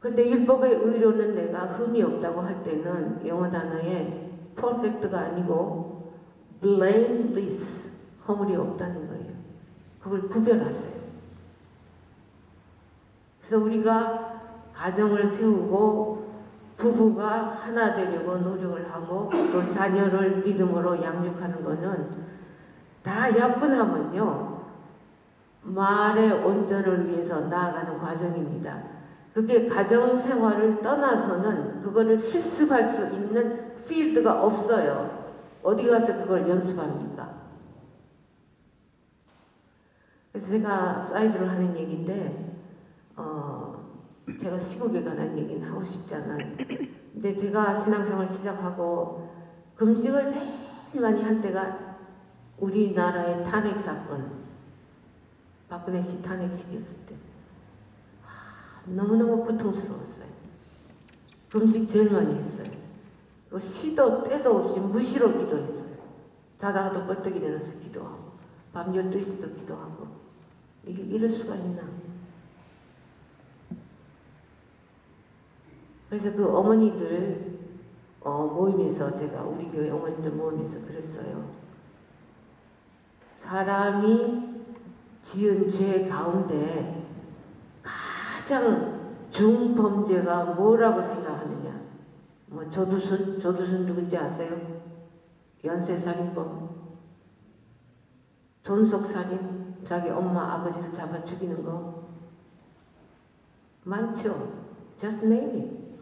근데 율법의 의로는 내가 흠이 없다고 할 때는 영어 단어에 perfect가 아니고 blameless 허물이 없다는 거예요. 그걸 구별하세요. 그래서 우리가 가정을 세우고 부부가 하나 되려고 노력을 하고 또 자녀를 믿음으로 양육하는 거는 다 약분하면요 말의 온전을 위해서 나아가는 과정입니다. 그게 가정 생활을 떠나서는 그거를 실습할 수 있는 필드가 없어요. 어디 가서 그걸 연습합니까? 그래서 제가 사이드로 하는 얘기인데, 어, 제가 시국에 관한 얘기는 하고 싶지 않아요. 근데 제가 신앙생활 시작하고 금식을 제일 많이 한 때가 우리나라의 탄핵 사건, 박근혜 씨 탄핵시켰을 때. 너무너무 고통스러웠어요. 금식 제일 많이 했어요. 그 시도 때도 없이 무시로 기도했어요. 자다가도 벌떡 일어나서 기도하고 밤 12시도 기도하고 이게 이럴 수가 있나. 그래서 그 어머니들 어, 모임에서 제가 우리 교회 어머니들 모임에서 그랬어요. 사람이 지은 죄 가운데 가장 중범죄가 뭐라고 생각하느냐? 뭐 조두순, 조두순 누군지 아세요? 연쇄살인범, 존속살인, 자기 엄마 아버지를 잡아 죽이는 거 많죠. Just name it.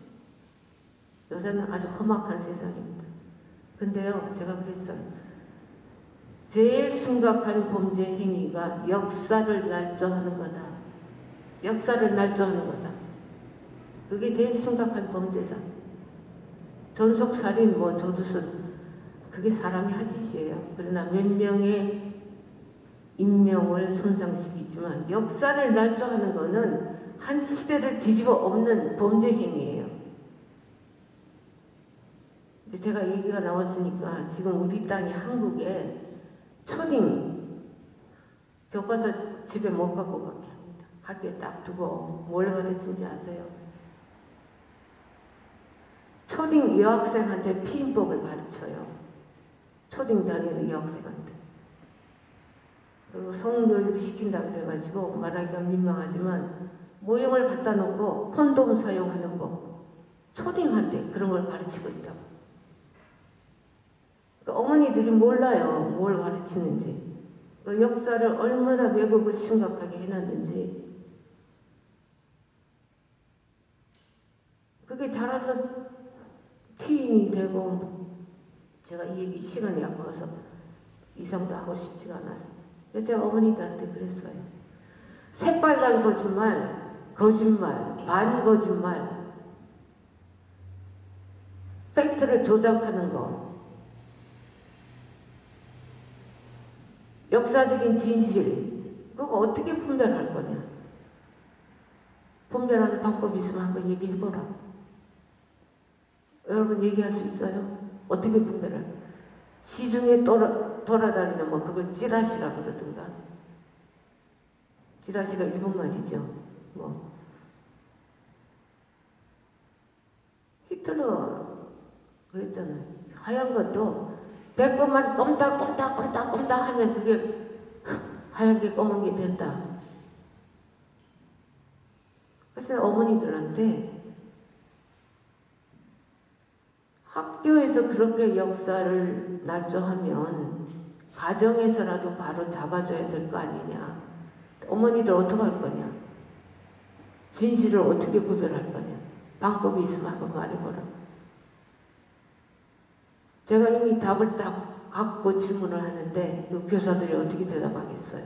요새는 아주 험악한 세상입니다. 근데요, 제가 그랬어요. 제일 심각한 범죄 행위가 역사를 날조하는 거다. 역사를 날조하는 거다. 그게 제일 심각한 범죄다. 전속살인, 뭐 조두순, 그게 사람이 할 짓이에요. 그러나 몇 명의 인명을 손상시키지만 역사를 날조하는 거는 한 시대를 뒤집어 엎는 범죄 행위예요. 제가 얘기가 나왔으니까 지금 우리 땅이 한국에 초딩 교과서 집에 못 갖고 합니다. 학교에 딱 두고 뭘 가르치는지 아세요? 초딩 여학생한테 피임법을 가르쳐요. 초딩 다니는 여학생한테. 그리고 성교육 시킨다 그래가지고 말하기가 민망하지만 모형을 갖다 놓고 콘돔 사용하는 법. 초딩한테 그런 걸 가르치고 있다고. 그러니까 어머니들이 몰라요. 뭘 가르치는지. 그 역사를 얼마나 왜곡을 심각하게 해놨는지. 그게 자라서 티인이 되고 제가 이 얘기 시간이 아까워서 이상도 하고 싶지가 않아서 그래서 어머니들한테 그랬어요. 새빨간 거짓말, 거짓말, 반거짓말, 팩트를 조작하는 거, 역사적인 진실, 그거 어떻게 분별할 거냐? 분별하는 방법이 있으면 한번 얘기해보라. 여러분 얘기할 수 있어요? 어떻게 분별할? 시중에 돌아, 돌아다니는 뭐 그걸 찌라시라 그러든가. 찌라시가 일본 말이죠. 뭐 히틀러 그랬잖아요. 하얀 것도 백 번만 껌닥 하면 그게 하얀 게 검은 게 된다. 그래서 어머니들한테 학교에서 그렇게 역사를 날조하면 가정에서라도 바로 잡아줘야 될 거 아니냐. 어머니들 어떻게 할 거냐. 진실을 어떻게 구별할 거냐. 방법이 있으면 한번 말해보라. 제가 이미 답을 다 갖고 질문을 하는데 그 교사들이 어떻게 대답하겠어요?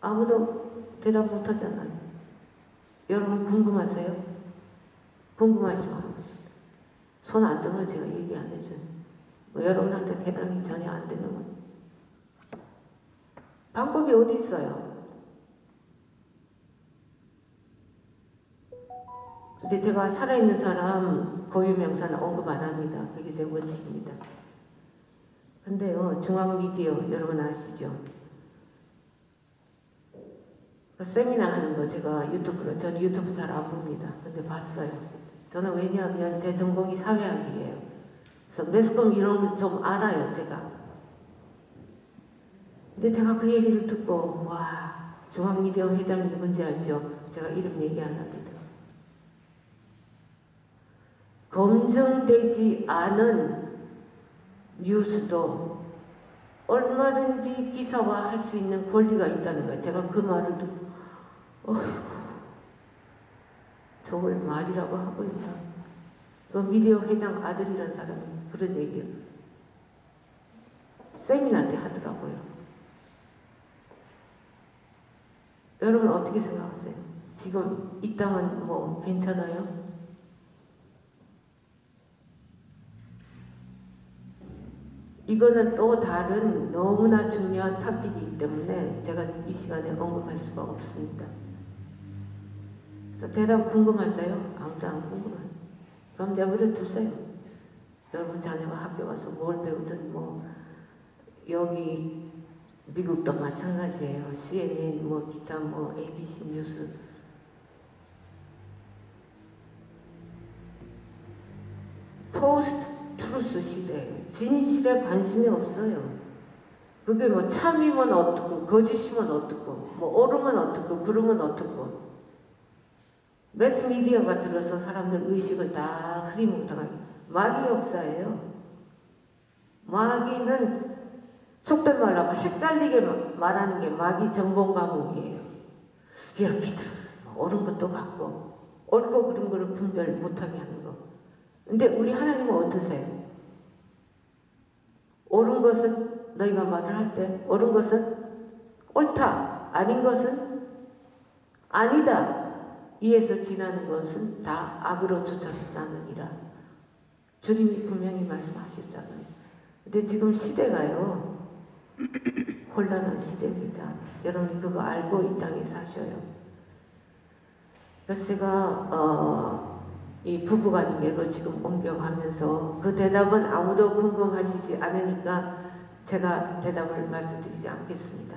아무도 대답 못 하잖아요. 여러분 궁금하세요? 궁금하시면 하겠습니다. 손 안 들면 제가 얘기 안 해줘요. 뭐 여러분한테 해당이 전혀 안 되면 방법이 어디 있어요? 근데 제가 살아있는 사람 고유명사는 언급 안 합니다. 그게 제 원칙입니다. 근데요, 중앙미디어 여러분 아시죠? 그 세미나 하는 거 제가 유튜브로, 전 유튜브 잘 안 봅니다. 근데 봤어요. 저는 왜냐하면 제 전공이 사회학이에요. 그래서 매스컴 이론을 좀 알아요, 제가. 근데 제가 그 얘기를 듣고, 와, 중앙미디어 회장이 누군지 알죠? 제가 이름 얘기 안 합니다. 검증되지 않은 뉴스도 얼마든지 기사화할 수 있는 권리가 있다는 거예요. 제가 그 말을 듣고 어이 구 저걸 말이라고 하고 있나. 그 미디어 회장 아들이란 사람이 그런 얘기를 세미나한테 하더라고요. 여러분 어떻게 생각하세요? 지금 이 땅은 뭐 괜찮아요? 이거는 또 다른 너무나 중요한 토픽이기 때문에 제가 이 시간에 언급할 수가 없습니다. 그래서 대답 궁금하세요? 아무도 안 궁금해요. 그럼 내버려 두세요. 여러분 자녀가 학교 와서 뭘 배우든 뭐 여기 미국도 마찬가지예요. CNN 뭐 기타 뭐 ABC 뉴스 post-truth 시대예요. 진실에 관심이 없어요. 그게 뭐 참이면 어떻고 거짓이면 어떻고 뭐 옳으면 어떻고 그르면 어떻고 매스미디어가 들어서 사람들 의식을 다 흐리멍텅하게 마귀 역사예요. 마귀는 속된 말로 하면 헷갈리게 말하는 게 마귀 전공 과목이에요. 이렇게 들어 옳은 것도 같고 옳고 그른 거를 분별 못하게 하는 거. 근데 우리 하나님은 어떠세요? 옳은 것은 너희가 말을 할 때 옳은 것은 옳다 아닌 것은 아니다 이에서 지나는 것은 다 악으로 쫓아서 나느니라. 주님이 분명히 말씀하셨잖아요. 근데 지금 시대가요 혼란한 시대입니다. 여러분 그거 알고 이 땅에 사셔요. 그래서 제가 어, 이 부부관계로 지금 옮겨가면서 그 대답은 아무도 궁금하시지 않으니까 제가 대답을 말씀드리지 않겠습니다.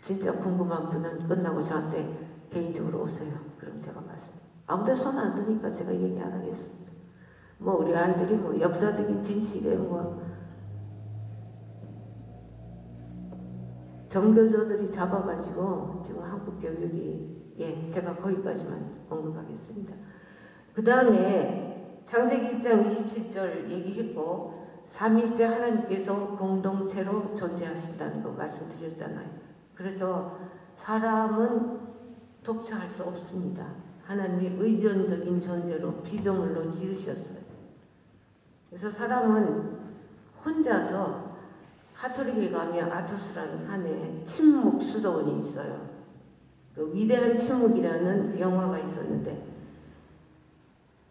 진짜 궁금한 분은 끝나고 저한테 개인적으로 오세요. 그럼 제가 말씀. 아무도 손안 드니까 제가 얘기 안 하겠습니다. 뭐 우리 아이들이 뭐 역사적인 진실에 뭐 정교조들이 잡아가지고 지금 한국 교육이 예 제가 거기까지만 언급하겠습니다. 그 다음에 창세기 1장 27절 얘기했고 삼일째 하나님께서 공동체로 존재하신다는 거 말씀드렸잖아요. 그래서 사람은 독차할 수 없습니다. 하나님이 의존적인 존재로 피조물로 지으셨어요. 그래서 사람은 혼자서 카톨릭에 가면 아토스라는 산에 침묵 수도원이 있어요. 그 위대한 침묵이라는 영화가 있었는데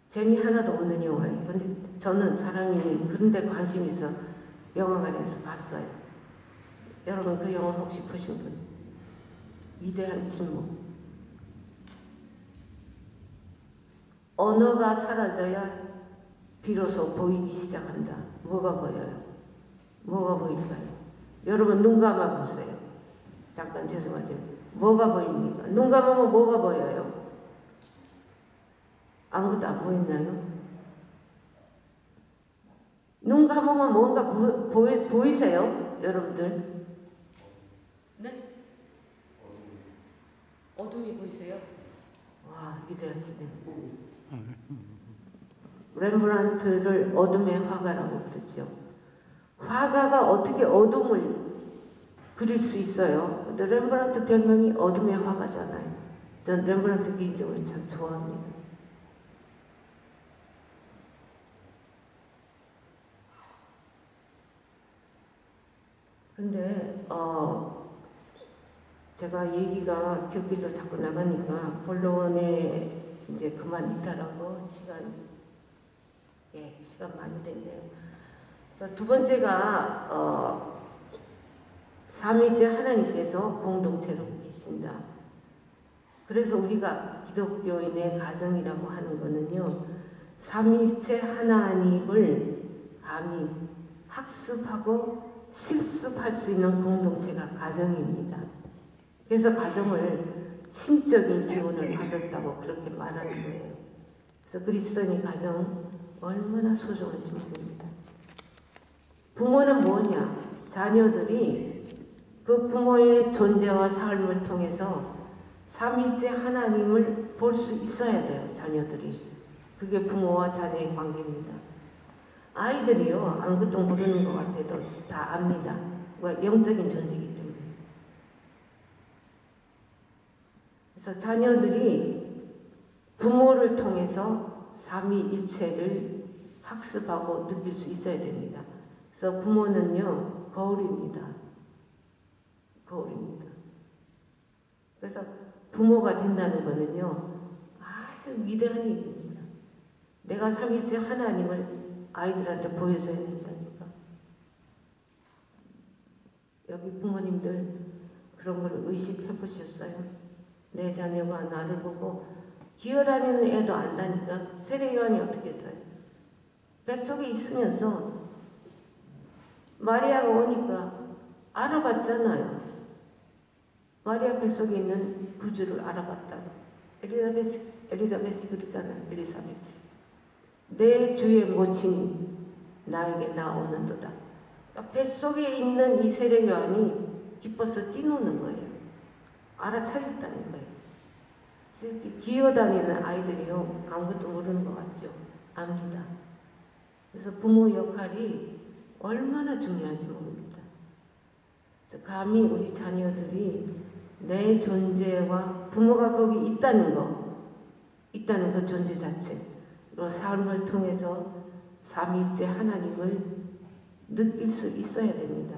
재미 하나도 없는 영화예요. 근데 저는 사람이 그런 데 관심 있어 영화관에서 봤어요. 여러분 그 영화 혹시 보신 분? 위대한 침묵. 언어가 사라져야 비로소 보이기 시작한다. 뭐가 보여요? 뭐가 보일까요? 여러분 눈 감아 보세요. 잠깐 죄송하지만 뭐가 보입니까? 눈 감으면 뭐가 보여요? 아무것도 안 보이나요? 눈 감으면 뭔가 보, 보, 보이세요? 여러분들? 네? 어둠이 보이세요? 와 위대하시네. 렘브란트를 어둠의 화가라고 그러죠. 화가가 어떻게 어둠을 그릴 수 있어요? 근데 렘브란트 별명이 어둠의 화가잖아요. 전 렘브란트 개인적으로 참 좋아합니다. 근데 어 제가 얘기가 곁길로 자꾸 나가니까 본론에 이제 그만 있다라고 시간 예 시간 많이 됐네요. 그래서 두 번째가 어 삼위째 하나님께서 공동체로 계신다. 그래서 우리가 기독교인의 가정이라고 하는 거는요, 삼일체 하나님을 감히 학습하고 실습할 수 있는 공동체가 가정입니다. 그래서 가정을 신적인 기운을 가졌다고 그렇게 말하는 거예요. 그래서 그리스도인의 가정 얼마나 소중한지 모릅니다. 부모는 뭐냐? 자녀들이 그 부모의 존재와 삶을 통해서 삼일째 하나님을 볼 수 있어야 돼요. 자녀들이. 그게 부모와 자녀의 관계입니다. 아이들이요 아무것도 모르는 것 같아도 다 압니다. 뭐 영적인 존재이기 때문에. 그래서 자녀들이 부모를 통해서 삼위일체를 학습하고 느낄 수 있어야 됩니다. 그래서 부모는요 거울입니다. 거울입니다. 그래서 부모가 된다는 것은요 아주 위대한 일입니다. 내가 삼일째 하나님을 아이들한테 보여줘야 된다니까. 여기 부모님들 그런 걸 의식해 보셨어요? 내 자녀가 나를 보고 기어다니는 애도 안다니까 세례요한이 어떻게 했어요? 뱃속에 있으면서 마리아가 오니까 알아봤잖아요. 마리아 뱃속에 있는 구주를 알아봤다. 엘리자베스, 엘리자베스 그러잖아요. 엘리사베스. 내 주의 모친이 나에게 나오는도다. 그러니까 뱃속에 있는 이 세례 요한이 기뻐서 뛰노는 거예요. 알아차렸다는 거예요. 이렇게 기어다니는 아이들이요. 아무것도 모르는 것 같죠. 압니다. 그래서 부모 역할이 얼마나 중요한지 모릅니다. 그래서 감히 우리 자녀들이 내 존재와 부모가 거기 있다는 거, 있다는 그 존재 자체로 삶을 통해서 삼일째 하나님을 느낄 수 있어야 됩니다.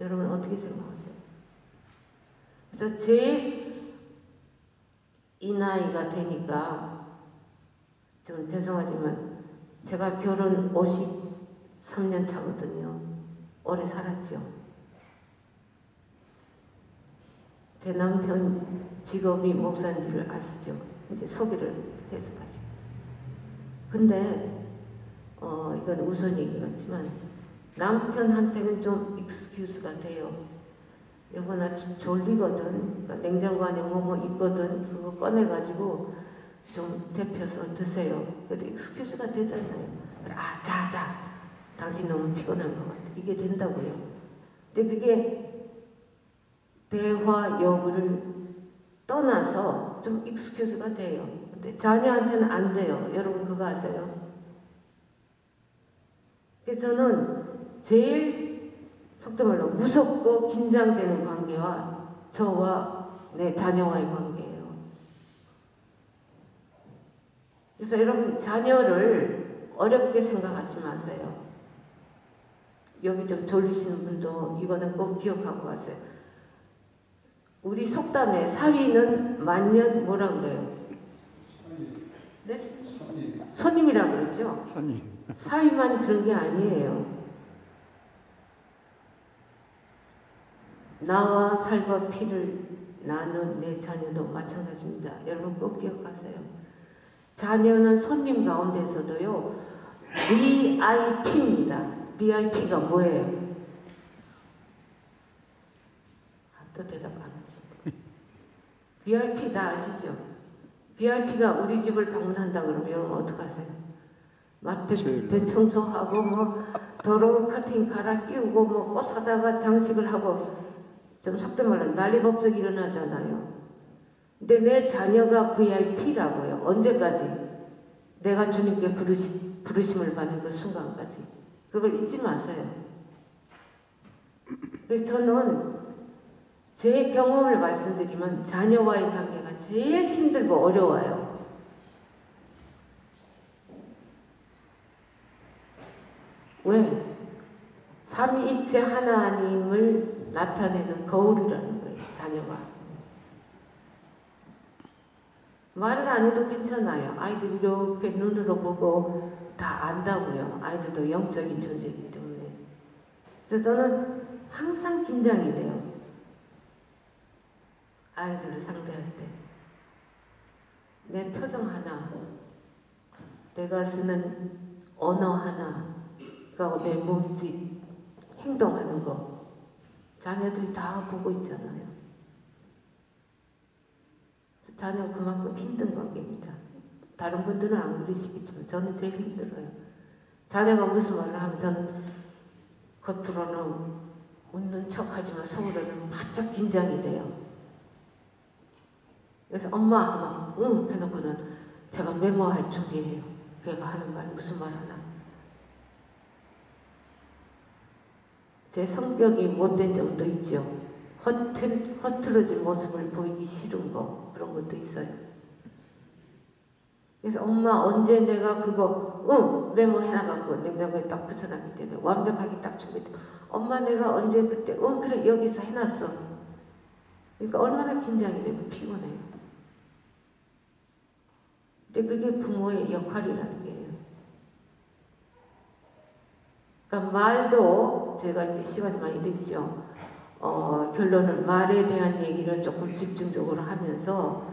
여러분 어떻게 생각하세요? 그래서 제일 이 나이가 되니까 좀 죄송하지만 제가 결혼 53년 차거든요. 오래 살았죠. 제 남편 직업이 목사인지를 아시죠? 이제 소개를 해서 가시고. 근데 어 이건 우선 얘기 같지만 남편한테는 좀 익스큐즈가 돼요. 여보 나좀 졸리거든. 그러니까 냉장고 안에 뭐뭐 있거든. 그거 꺼내가지고 좀 데펴서 드세요. 그래도 익스큐즈가 되잖아요. 아, 자, 자. 당신 너무 피곤한 것 같아. 이게 된다고요. 근데 그게 대화 여부를 떠나서 좀 익스큐즈가 돼요. 근데 자녀한테는 안 돼요. 여러분 그거 아세요? 그래서 저는 제일 속도 말로 무섭고 긴장되는 관계가 저와 내 자녀와의 관계예요. 그래서 여러분 자녀를 어렵게 생각하지 마세요. 여기 좀 졸리시는 분도 이거는 꼭 기억하고 가세요. 우리 속담에 사위는 만년 뭐라 그래요? 네? 손님이라 그러죠. 손님. 사위만 그런 게 아니에요. 나와 살과 피를 나눈 내 자녀도 마찬가지입니다. 여러분 꼭 기억하세요. 자녀는 손님 가운데서도요, VIP입니다. VIP가 뭐예요? 아, 또 대답 안 하시네. VIP 다 아시죠? VIP가 우리 집을 방문한다 그러면 여러분 어떡하세요? 마트 대청소하고 뭐 더러운 카팅 갈아 끼우고 뭐 꽃 사다가 장식을 하고 좀 속된 말로 난리법석 일어나잖아요. 근데 내 자녀가 VIP라고요. 언제까지? 내가 주님께 부르시, 부르심을 받는 그 순간까지. 그걸 잊지 마세요. 그래서 저는 제 경험을 말씀드리면 자녀와의 관계가 제일 힘들고 어려워요. 왜? 삼위일체 하나님을 나타내는 거울이라는 거예요. 자녀가. 말을 안 해도 괜찮아요. 아이들이 이렇게 눈으로 보고 다 안다고요. 아이들도 영적인 존재이기 때문에. 그래서 저는 항상 긴장이 돼요. 아이들을 상대할 때. 내 표정 하나, 내가 쓰는 언어 하나, 그리고 내 몸짓, 행동하는 거 자녀들이 다 보고 있잖아요. 그래서 자녀 그만큼 힘든 관계입니다. 다른 분들은 안 그러시겠지만 저는 제일 힘들어요. 자녀가 무슨 말을 하면 저는 겉으로는 웃는 척 하지만 속으로는 바짝 긴장이 돼요. 그래서 엄마 하면 응 해놓고는 제가 메모할 준비해요. 걔가 하는 말 무슨 말 하나. 제 성격이 못된 점도 있죠. 허튼, 허틀어진 모습을 보이기 싫은 거 그런 것도 있어요. 그래서 엄마 언제 내가 그거 응 메모 해놔갖고 냉장고에 딱 붙여놨기 때문에 완벽하게 딱 준비돼. 엄마 내가 언제 그때 응 그래 여기서 해놨어. 그러니까 얼마나 긴장이 되고 피곤해요. 근데 그게 부모의 역할이라는 거예요. 그러니까 말도 제가 이제 시간이 많이 됐죠. 어, 결론을 말에 대한 얘기를 조금 집중적으로 하면서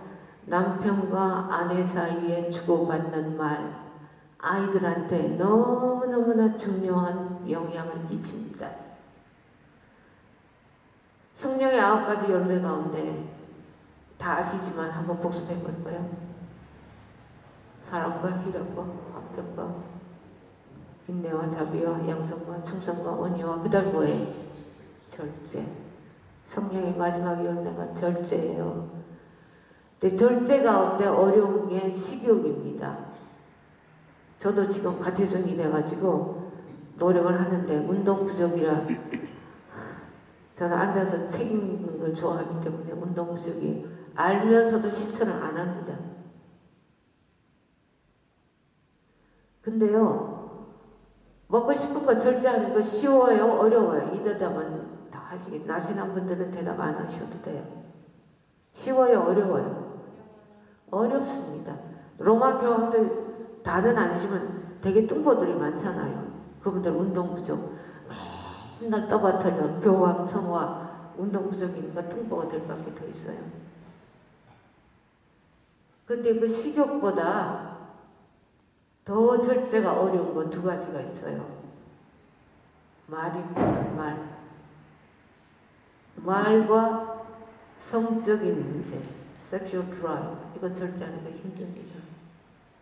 남편과 아내 사이에 주고받는 말 아이들한테 너무너무나 중요한 영향을 끼칩니다. 성령의 아홉 가지 열매 가운데 다 아시지만 한번 복습해 볼까요? 사랑과 희락과 화평과 인내와 자비와 양성과 충성과 온유와 뭐예요? 절제. 성령의 마지막 열매가 절제예요. 근데 절제 가운데 어려운 게 식욕입니다. 저도 지금 과체중이 돼가지고 노력을 하는데 운동 부족이라 저는 앉아서 책 읽는 걸 좋아하기 때문에 운동 부족이 알면서도 실천을 안 합니다. 근데요, 먹고 싶은 거 절제하는 거 쉬워요? 어려워요? 이 대답은 다 하시겠, 나신한 분들은 대답 안 하셔도 돼요. 쉬워요? 어려워요? 어렵습니다. 로마 교원들 다는 아니지만 되게 뚱보들이 많잖아요. 그분들 운동 부족. 맨날 떠받들여 교황, 성화, 운동 부족이니까 뚱보들밖에 더 있어요. 근데 그 식욕보다 더 절제가 어려운 건 두 가지가 있어요. 말입니다. 말. 말과 성적인 문제, sexual drive 이거 절제하는 게 힘듭니다.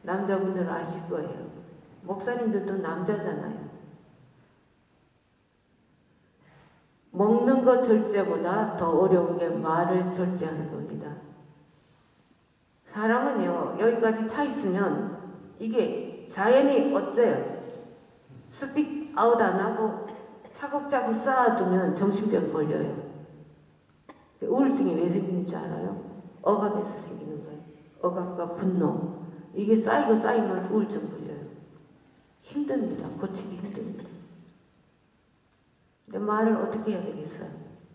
남자분들 아실 거예요. 목사님들도 남자잖아요. 먹는 것 절제보다 더 어려운 게 말을 절제하는 겁니다. 사람은요, 여기까지 차 있으면 이게 자연이 어때요? speak out 안 하고 차곡차곡 쌓아두면 정신병 걸려요. 우울증이 왜 생기는 줄 알아요? 억압에서 생기는 거예요. 억압과 분노. 이게 쌓이고 쌓이면 우울증 걸려요. 힘듭니다. 고치기 힘듭니다. 근데 말을 어떻게 해야 되겠어요?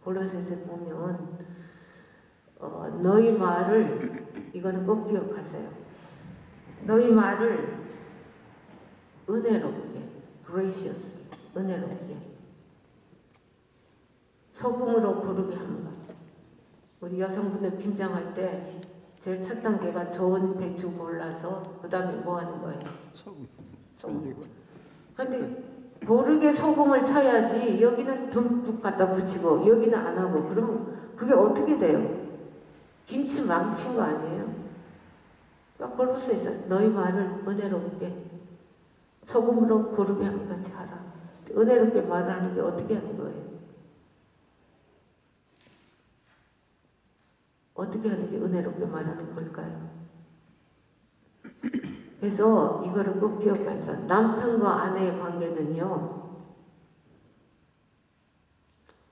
골로새서 보면 어, 너희 말을 이거는 꼭 기억하세요. 너희 말을 은혜롭게, gracious, 은혜롭게 소금으로 고르게 합니다. 우리 여성분들 김장할 때 제일 첫 단계가 좋은 배추 골라서 그 다음에 뭐 하는 거예요? 소금. 소금. 근데 고르게 소금을 쳐야지 여기는 듬뿍 갖다 붙이고 여기는 안 하고 그러면 그게 어떻게 돼요? 김치 망친 거 아니에요? 그러니까 골로새서 너희 말을 은혜롭게 소금으로 고르게 함 같이 하라. 은혜롭게 말을 하는 게 어떻게 하는 거예요? 어떻게 하는 게 은혜롭게 말하는 걸까요? 그래서 이거를 꼭 기억해서 남편과 아내의 관계는요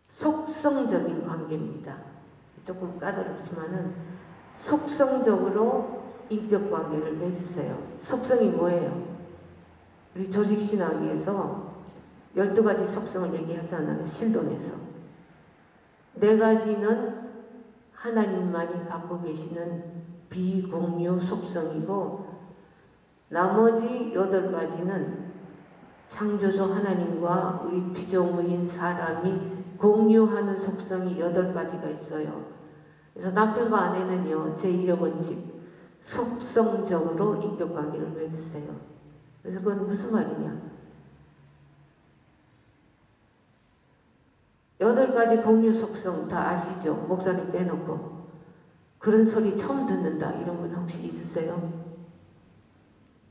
속성적인 관계입니다. 조금 까다롭지만은 속성적으로 인격 관계를 맺으세요. 속성이 뭐예요? 우리 조직 신학에서 12가지 속성을 얘기하잖아요. 신동에서. 네 가지는 하나님만이 갖고 계시는 비공유 속성이고 나머지 여덟 가지는 창조주 하나님과 우리 피조물인 사람이 공유하는 속성이 여덟 가지가 있어요. 그래서 남편과 아내는요, 제1의 원칙, 속성적으로 인격관계를 맺으세요. 그래서 그건 무슨 말이냐? 여덟 가지 공유 속성 다 아시죠? 목사님 빼놓고 그런 소리 처음 듣는다 이런 분 혹시 있으세요?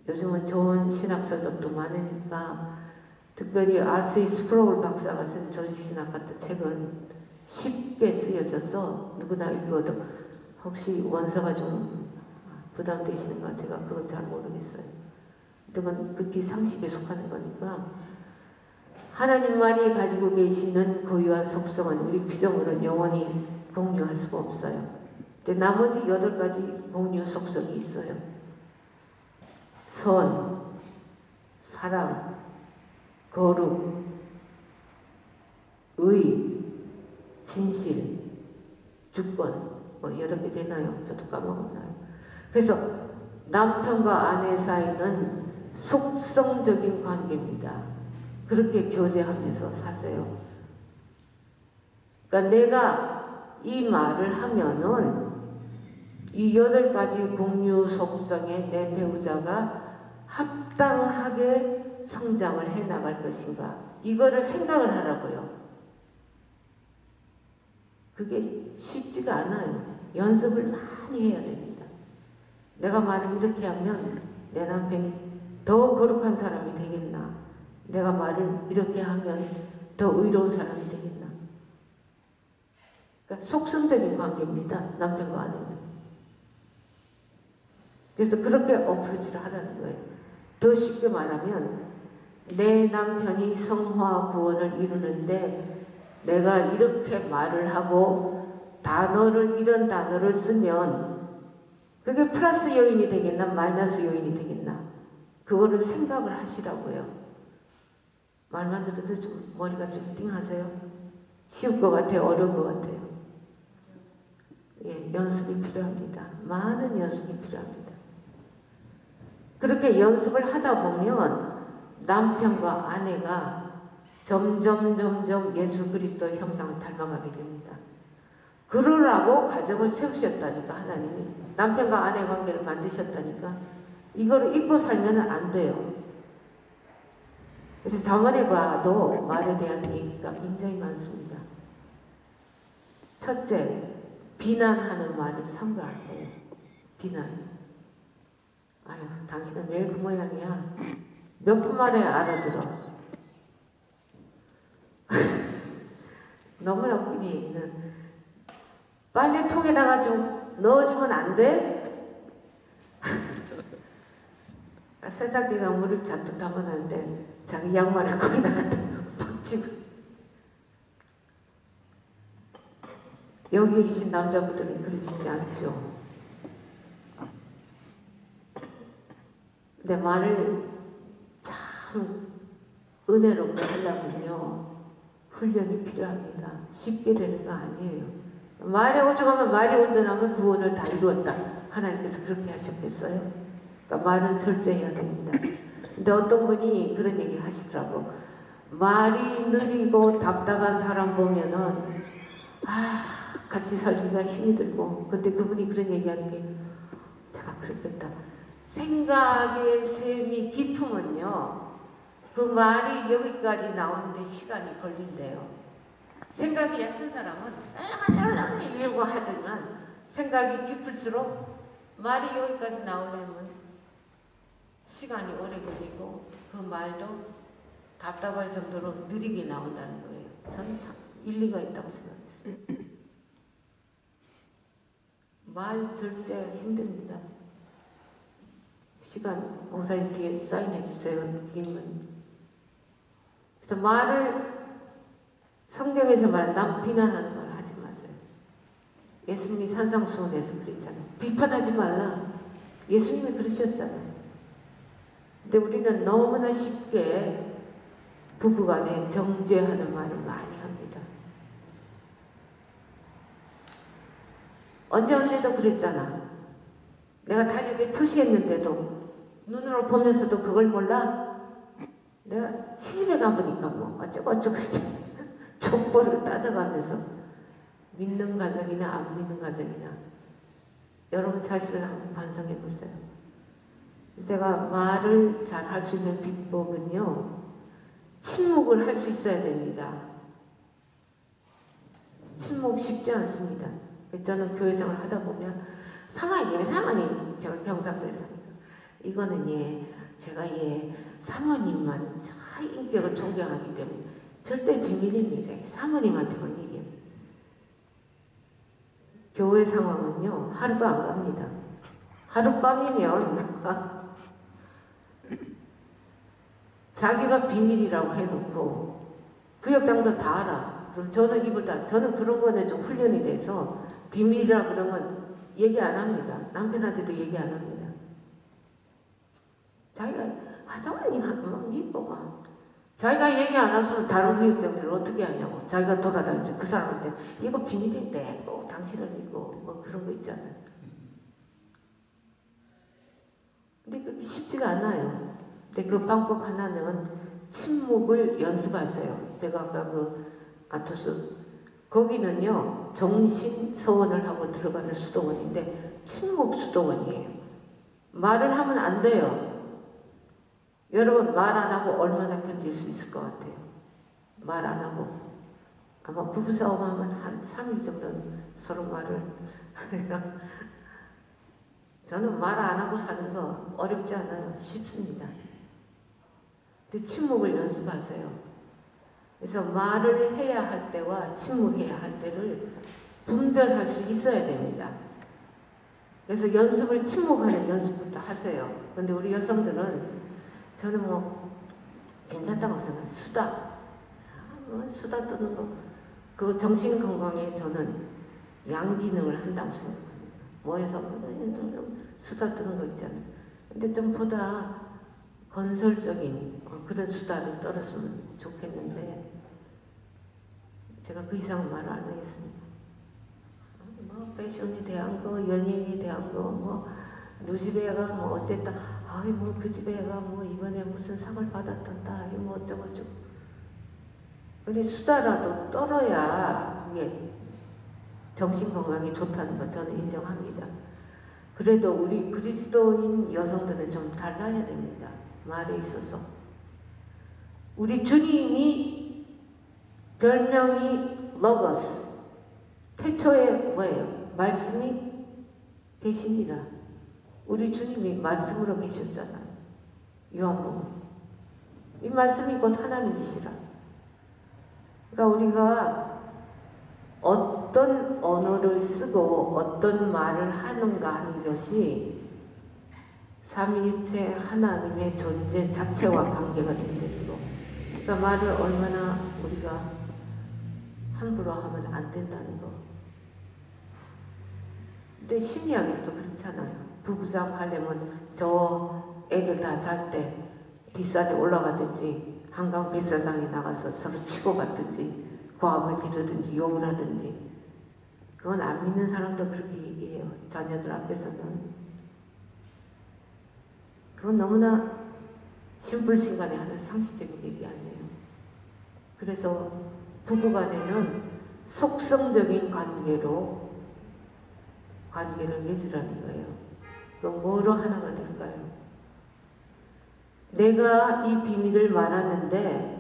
요즘은 좋은 신학 서적도 많으니까 특별히 R.C. 스프로울 박사가 쓴 조직신학 같은 책은 쉽게 쓰여져서 누구나 읽어도 혹시 원서가 좀 부담되시는가 제가 그건 잘 모르겠어요. 그건 극히 상식에 속하는 거니까 하나님만이 가지고 계시는 고유한 속성은 우리 피조물은 영원히 공유할 수가 없어요. 근데 나머지 여덟 가지 공유 속성이 있어요. 선, 사랑, 거룩, 의, 진실, 주권 뭐 여러 개 되나요? 저도 까먹었나요? 그래서 남편과 아내 사이는 속성적인 관계입니다. 그렇게 교제하면서 사세요. 그러니까 내가 이 말을 하면은 이 여덟 가지 공유 속성에 내 배우자가 합당하게 성장을 해 나갈 것인가 이거를 생각을 하라고요. 그게 쉽지가 않아요. 연습을 많이 해야 됩니다. 내가 말을 이렇게 하면 내 남편이 더 거룩한 사람이 되겠나? 내가 말을 이렇게 하면 더 의로운 사람이 되겠나? 그러니까 속성적인 관계입니다. 남편과 아내는. 그래서 그렇게 어프로치를 하라는 거예요. 더 쉽게 말하면 내 남편이 성화 구원을 이루는데 내가 이렇게 말을 하고 단어를 이런 단어를 쓰면 그게 플러스 요인이 되겠나 마이너스 요인이 되겠나 그거를 생각을 하시라고요. 말만 들어도 좀 머리가 좀 띵하세요? 쉬울 것 같아요? 어려운 것 같아요? 예, 연습이 필요합니다. 많은 연습이 필요합니다. 그렇게 연습을 하다 보면 남편과 아내가 점점 점점 예수 그리스도 형상을 닮아가게 됩니다. 그러라고 가정을 세우셨다니까 하나님이 남편과 아내 관계를 만드셨다니까 이거를 잊고 살면 안 돼요. 그래서 자문해 봐도 말에 대한 얘기가 굉장히 많습니다. 첫째, 비난하는 말을 삼가하세요. 비난. 아유, 당신은 매일 그 모양이야. 몇 분 만에 알아들어. 너무나 웃긴 얘기는 빨래통에다가 좀 넣어주면 안 돼? 세탁기가 물을 잔뜩 담아놨는데 자기 양말을 거기다가 팍 치고 여기 계신 남자분들은 그러시지 않죠. 근데 말을 참 은혜롭게 하려면요 훈련이 필요합니다. 쉽게 되는 거 아니에요. 말이 오죽하면 말이 온전하면 구원을 다 이루었다. 하나님께서 그렇게 하셨겠어요? 그러니까 말은 절제해야 됩니다. 근데 어떤 분이 그런 얘기를 하시더라고. 말이 느리고 답답한 사람 보면은 아 같이 살기가 힘이 들고 근데 그분이 그런 얘기하는 게 제가 그랬겠다. 생각의 셈이 깊으면요. 그 말이 여기까지 나오는데 시간이 걸린대요. 생각이 얕은 사람은 이러고 하지만 생각이 깊을수록 말이 여기까지 나오려면 시간이 오래 걸리고 그 말도 답답할 정도로 느리게 나온다는 거예요. 저는 참 일리가 있다고 생각했어요. 말 절제 힘듭니다. 시간 목사님 뒤에 사인해 주세요. 느낌은. 그래서 말을 성경에서 말한 남 비난하는 말 하지 마세요. 예수님이 산상수훈에서 그랬잖아요. 비판하지 말라. 예수님이 그러셨잖아요. 근데 우리는 너무나 쉽게 부부간에 정죄하는 말을 많이 합니다. 언제 언제도 그랬잖아. 내가 달력에 표시했는데도 눈으로 보면서도 그걸 몰라? 내가 시집에 가보니까 뭐 어쩌고 어쩌고 족보를 따져가면서 믿는 가정이나 안 믿는 가정이나 여러분 자신을 한번 반성해 보세요. 제가 말을 잘 할 수 있는 비법은요, 침묵을 할 수 있어야 됩니다. 침묵 쉽지 않습니다. 저는 교회 생활 하다 보면 사모님, 사모님, 제가 경상도에 사니까 이거는 예, 제가 예 사모님만 참 인격을 존경하기 때문에 절대 비밀입니다. 사모님한테만. 교회 상황은요 하루가 안 갑니다. 하룻밤이면 자기가 비밀이라고 해놓고 구역장들 다 알아. 그럼 저는 입을 다 저는 그런 거는 좀 훈련이 돼서 비밀이라 그러면 얘기 안 합니다. 남편한테도 얘기 안 합니다. 자기가 한번 믿고 봐. 자기가 얘기 안 하면 다른 구역장들을 어떻게 하냐고. 자기가 돌아다니면서 그 사람한테 이거 비밀인데 꼭 당신을 믿고 뭐 그런 거 있잖아요. 근데 그게 쉽지가 않아요. 근데 그 방법 하나는 침묵을 연습하세요. 제가 아까 그 아토스 거기는요 정신 서원을 하고 들어가는 수도원인데 침묵 수도원이에요. 말을 하면 안 돼요. 여러분 말 안 하고 얼마나 견딜 수 있을 것 같아요? 말 안 하고 아마 부부싸움 하면 한 3일 정도는 서로 말을 저는 말 안 하고 사는 거 어렵지 않아요. 쉽습니다. 근데 침묵을 연습하세요. 그래서 말을 해야 할 때와 침묵해야 할 때를 분별할 수 있어야 됩니다. 그래서 연습을 침묵하는 연습부터 하세요. 근데 우리 여성들은 저는 뭐 괜찮다고 생각해요. 수다. 아, 뭐 수다 떠는 거. 그 정신 건강에 저는 양기능을 한다고 생각합니다. 뭐해서 수다 떠는 거 있잖아요. 근데 좀 보다 건설적인 그런 수다를 떨었으면 좋겠는데 제가 그 이상은 말을 안 하겠습니다. 뭐 패션에 대한 거, 연예인에 대한 거, 뭐 누집에 애가 뭐 어쨌다, 아이 뭐그 집에 애가 뭐 이번에 무슨 상을 받았단다, 뭐 어쩌고 저쩌고. 근데 수다라도 떨어야 그게 정신 건강에 좋다는 거 저는 인정합니다. 그래도 우리 그리스도인 여성들은 좀 달라야 됩니다. 말에 있어서. 우리 주님이 별명이 로고스. 태초에 뭐예요? 말씀이 계시니라. 우리 주님이 말씀으로 계셨잖아요. 요한복음. 이 말씀이 곧 하나님이시라. 그러니까 우리가 어떤 언어를 쓰고 어떤 말을 하는가 하는 것이 삼위일체 하나님의 존재 자체와 관계가 된다는 거. 그러니까 말을 얼마나 우리가 함부로 하면 안 된다는 거. 근데 심리학에서도 그렇잖아요. 부부싸움 하려면 저 애들 다 잘 때 뒷산에 올라가든지 한강 뱃사장에 나가서 서로 치고 갔든지 고함을 지르든지 욕을 하든지 그건 안 믿는 사람도 그렇게 얘기해요. 자녀들 앞에서는. 그건 너무나 신불신간에 하는 상식적인 얘기 아니에요. 그래서 부부간에는 속성적인 관계로 관계를 맺으라는 거예요. 그럼 뭐로 하나가 될까요? 내가 이 비밀을 말하는데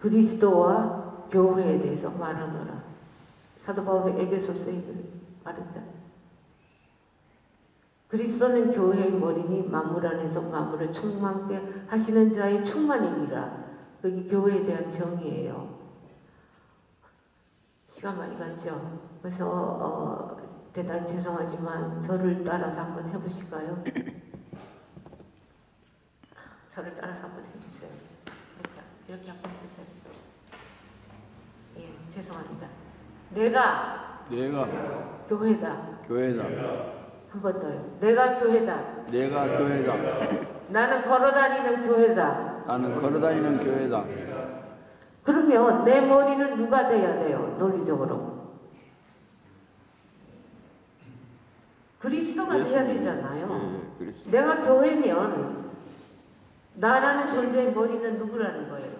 그리스도와 교회에 대해서 말하노라. 사도 바울은 에베소서에 말했잖아요. 그리스도는 교회의 머리니 만물 안에서 만물을 충만케 하시는 자의 충만이니라. 그게 교회에 대한 정의예요. 시간 많이 갔죠. 그래서 어, 대단히 죄송하지만 저를 따라서 한번 해보실까요? 저를 따라서 한번 해주세요. 이렇게 이렇게 한번 해주세요. 예, 죄송합니다. 내가 내가 교회다. 교회다. 한 번 더요. 내가 교회다. 내가 교회다. 나는 걸어다니는 교회다. 나는 걸어다니는 교회다. 그러면 내 머리는 누가 돼야 돼요? 논리적으로. 그리스도가 돼야 되잖아요. 예, 그리스도. 내가 교회면 나라는 존재의 머리는 누구라는 거예요?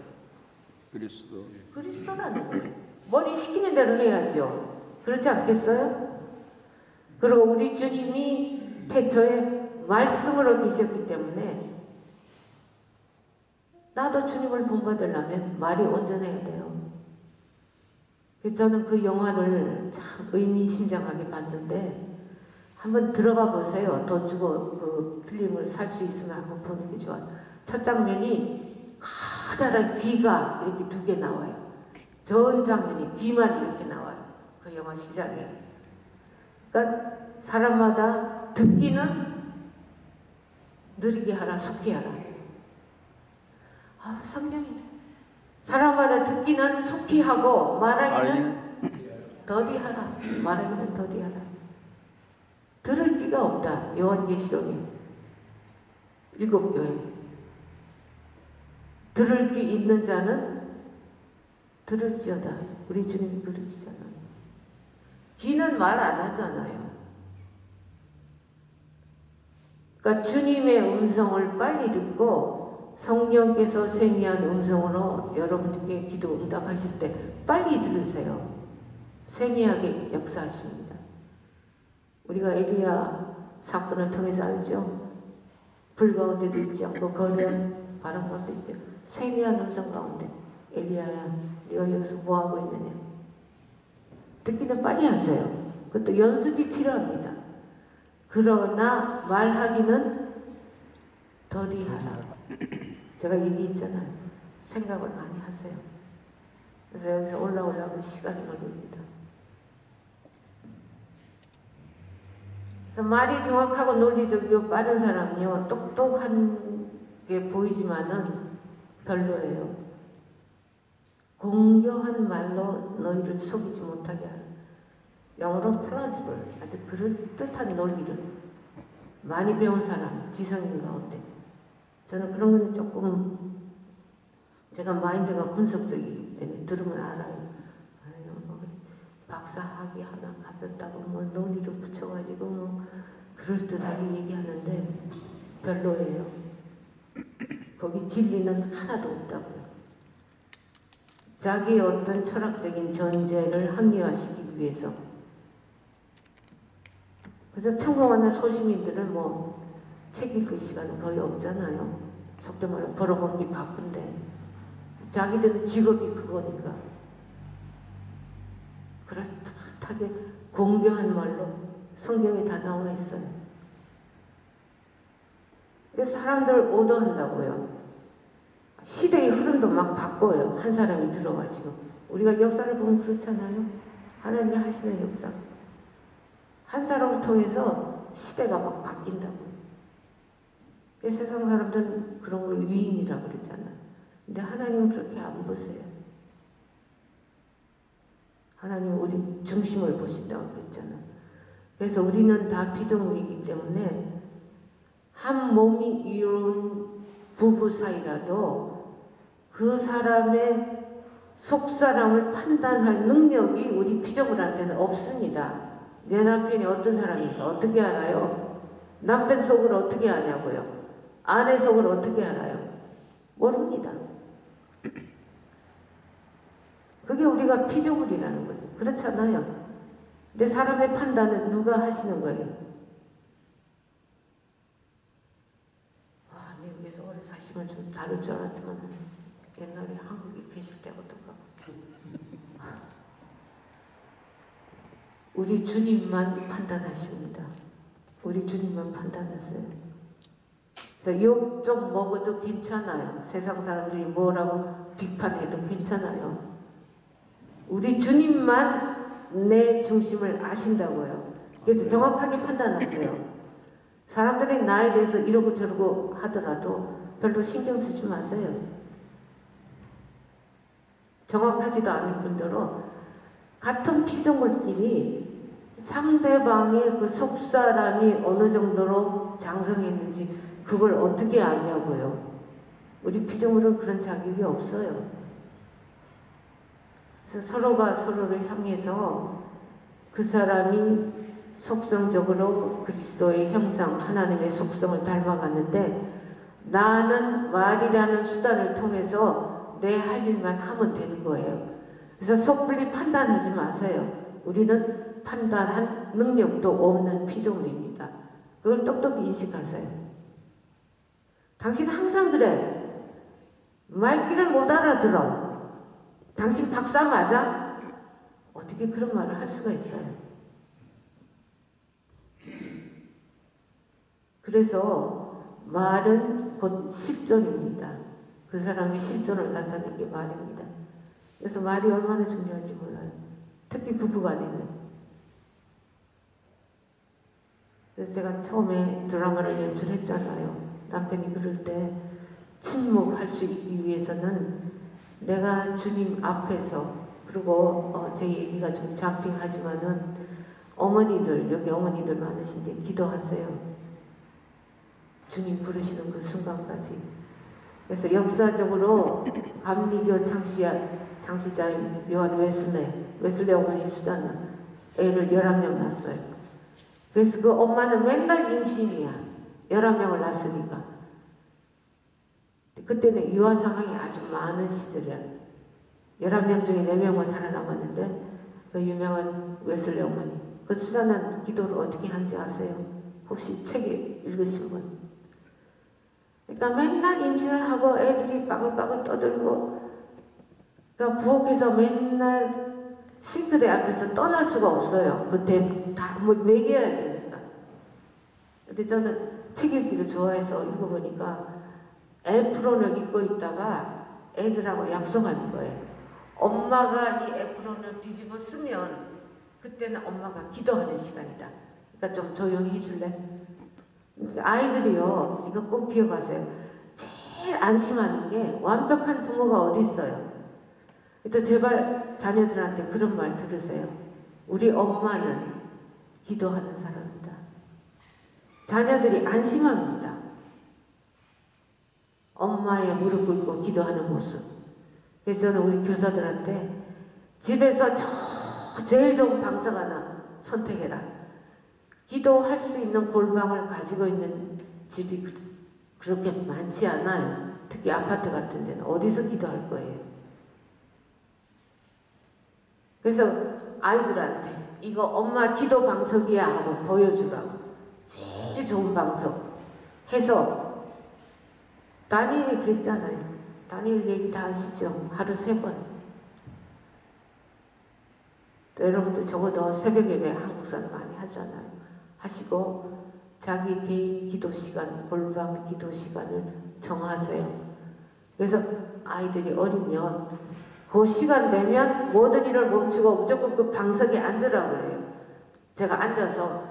그리스도. 그리스도라는 거예요. 머리 시키는 대로 해야죠. 그렇지 않겠어요? 그리고 우리 주님이 태초에 말씀으로 계셨기 때문에 나도 주님을 본받으려면 말이 온전해야 돼요. 그래서 저는 그 영화를 참 의미심장하게 봤는데 한번 들어가 보세요. 돈 주고 그 필름을 살 수 있으면 한번 보는 게 좋아요. 첫 장면이 커다란 귀가 이렇게 두 개 나와요. 전 장면이 귀만 이렇게 나와요. 그 영화 시작에. 그러니까 사람마다 듣기는 느리게 하라, 속히 하라. 아, 성경이네. 사람마다 듣기는 속히 하고 말하기는 알기는 더디 하라. 말하기는 더디 하라. 들을 귀가 없다. 요한계시록에 일곱 교회. 들을 귀 있는 자는 들을지어다. 우리 주님이 그러시잖아요. 귀는 말 안 하잖아요. 그러니까 주님의 음성을 빨리 듣고 성령께서 세미한 음성으로 여러분들께 기도 응답하실 때 빨리 들으세요. 세미하게 역사하십니다. 우리가 엘리야 사건을 통해서 알죠. 불 가운데도 있지 않고 거대한 바람 가운데 있죠. 세미한 음성 가운데 엘리야야 네가 여기서 뭐하고 있느냐. 듣기는 빨리 하세요. 그것도 연습이 필요합니다. 그러나 말하기는 더디하라. 제가 얘기했잖아요. 생각을 많이 하세요. 그래서 여기서 올라오려면 시간이 걸립니다. 그래서 말이 정확하고 논리적이고 빠른 사람요 똑똑한 게 보이지만은 별로예요. 공교한 말로 너희를 속이지 못하게 하라. 영어로 plausible 아주 그럴듯한 논리를 많이 배운 사람 지성인 가운데 저는 그런 거는 조금 제가 마인드가 분석적이기 때문에 들으면 알아요. 아유, 뭐 박사 학위 하나 가졌다고 뭐 논리를 붙여가지고 뭐 그럴듯하게 얘기하는데 별로예요. 거기 진리는 하나도 없다고요. 자기의 어떤 철학적인 전제를 합리화시키기 위해서 그래서 평범한 소시민들은 뭐 책 읽을 시간은 거의 없잖아요. 속된 말로 벌어먹기 바쁜데 자기들은 직업이 그거니까 그럴듯하게 공교한 말로 성경에 다 나와 있어요. 그래서 사람들을 오더한다고요. 시대의 흐름도 막 바꿔요. 한 사람이 들어가지고. 우리가 역사를 보면 그렇잖아요. 하나님이 하시는 역사. 한 사람을 통해서 시대가 막 바뀐다고. 세상 사람들은 그런 걸 위인이라고 그러잖아요. 근데 하나님은 그렇게 안 보세요. 하나님은 우리 중심을 보신다고 그랬잖아요. 그래서 우리는 다 피조물이기 때문에 한 몸이 이룬 부부 사이라도 그 사람의 속사람을 판단할 능력이 우리 피조물한테는 없습니다. 내 남편이 어떤 사람인가 어떻게 알아요? 남편 속을 어떻게 아냐고요? 아내 속을 어떻게 알아요? 모릅니다. 그게 우리가 피조물이라는 거죠. 그렇잖아요. 근데 사람의 판단은 누가 하시는 거예요? 아, 미국에서 오래 사시면 좀 다를 줄 알았지만 옛날에 한국에 계실 때부터 우리 주님만 판단하십니다. 우리 주님만 판단하세요. 그래서 욕 좀 먹어도 괜찮아요. 세상 사람들이 뭐라고 비판해도 괜찮아요. 우리 주님만 내 중심을 아신다고요. 그래서 정확하게 판단하세요. 사람들이 나에 대해서 이러고 저러고 하더라도 별로 신경 쓰지 마세요. 정확하지도 않은 분들은 같은 피조물끼리 상대방의 그 속사람이 어느 정도로 장성했는지 그걸 어떻게 아냐고요. 우리 피조물은 그런 자격이 없어요. 그래서 서로가 서로를 향해서 그 사람이 속성적으로 그리스도의 형상, 하나님의 속성을 닮아가는데 나는 말이라는 수단을 통해서 내 할 일만 하면 되는 거예요. 그래서 섣불리 판단하지 마세요. 우리는 판단한 능력도 없는 피조물입니다. 그걸 똑똑히 인식하세요. 당신 항상 그래. 말귀를 못 알아들어. 당신 박사 맞아? 어떻게 그런 말을 할 수가 있어요? 그래서 말은 곧 실존입니다. 그 사람이 실존을 나타낸 게 말입니다. 그래서 말이 얼마나 중요한지 몰라요. 특히 부부간에는. 그래서 제가 처음에 드라마를 연출했잖아요. 남편이 그럴 때 침묵할 수 있기 위해서는 내가 주님 앞에서 그리고 어, 제 얘기가 좀 잠핑하지만은 어머니들 여기 어머니들 많으신데 기도하세요. 주님 부르시는 그 순간까지. 그래서 역사적으로 감리교 창시자 장시자인 요한 웨슬레 웨슬레 어머니 수잔나 애를 11명 낳았어요. 그래서 그 엄마는 맨날 임신이야. 11명을 낳았으니까. 그때는 유아 상황이 아주 많은 시절이야. 11명 중에 4명은 살아남았는데 그 유명한 웨슬레 어머니 그 수잔한 기도를 어떻게 한지 아세요? 혹시 책에 읽으신 분? 그러니까 맨날 임신을 하고 애들이 빠글빠글 떠들고 그러니까 부엌에서 맨날 싱크대 앞에서 떠날 수가 없어요. 그때 다뭐 먹여야 되니까. 근데 저는 책 읽기를 좋아해서 읽어보니까 apron을 입고 있다가 애들하고 약속하는 거예요. 엄마가 이 apron을 뒤집어 쓰면 그때는 엄마가 기도하는 시간이다. 그러니까 좀 조용히 해줄래? 아이들이요, 이거 꼭 기억하세요. 제일 안심하는 게 완벽한 부모가 어디 있어요? 또 제발 자녀들한테 그런 말 들으세요. 우리 엄마는 기도하는 사람이다. 자녀들이 안심합니다. 엄마의 무릎 꿇고 기도하는 모습. 그래서 저는 우리 교사들한테 집에서 저 제일 좋은 방석 하나 선택해라. 기도할 수 있는 골방을 가지고 있는 집이 그- 그렇게 많지 않아요. 특히 아파트 같은 데는 어디서 기도할 거예요. 그래서 아이들한테 이거 엄마 기도 방석이야 하고 보여주라고 제일 좋은 방석 해서 다니엘이 그랬잖아요. 다니엘 얘기 다 아시죠? 하루 세 번. 또 여러분들 적어도 새벽 예배 한국사는 많이 하잖아요. 하시고 자기 개인 기도 시간, 골방 기도 시간을 정하세요. 그래서 아이들이 어리면 그 시간 되면 모든 일을 멈추고 무조건 그 방석에 앉으라고 그래요. 제가 앉아서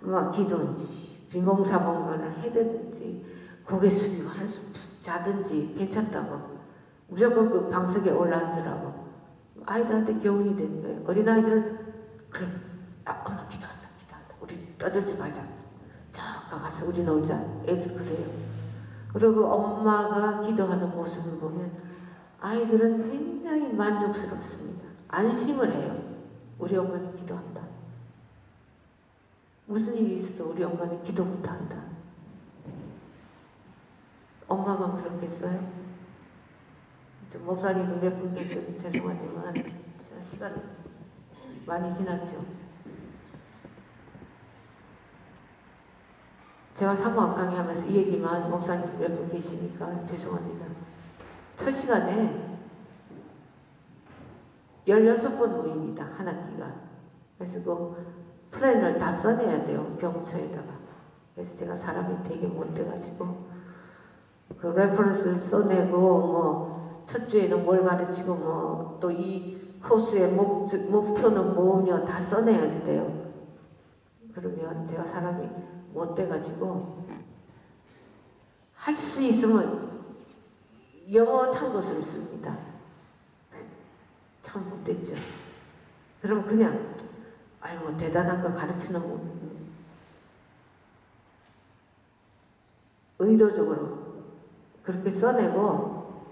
막 기도인지 비몽사몽간을 해대든지 고개 숙이고 한숨 푹 자든지 괜찮다고 무조건 그 방석에 올라앉으라고 아이들한테 교훈이 되는 거예요. 어린아이들은 그래 아, 엄마 기도한다 기도한다 우리 떠들지 말자 저 가서 우리 놀자 애들 그래요. 그리고 엄마가 기도하는 모습을 보면 아이들은 굉장히 만족스럽습니다. 안심을 해요. 우리 엄마는 기도한다. 무슨 일이 있어도 우리 엄마는 기도부터 한다. 엄마만 그렇겠어요? 저 목사님도 몇 분 계셔서 죄송하지만 제가 시간 많이 지났죠. 제가 사모학 강의하면서 이 얘기만 목사님 몇분 계시니까 죄송합니다. 첫 시간에 16번 모입니다. 한 학기가. 그래서 그 plan을 다 써내야 돼요. 경초에다가. 그래서 제가 사람이 되게 못 돼가지고 그 reference를 써내고 뭐 첫 주에는 뭘 가르치고 뭐 또 이 코스의 목, 목표는 뭐며 다 써내야지 돼요. 그러면 제가 사람이 못 돼가지고 할 수 있으면 영어 참고서를 씁니다. 참 못됐죠. 그럼 그냥 아이 뭐 대단한 거 가르치는 거 의도적으로 그렇게 써내고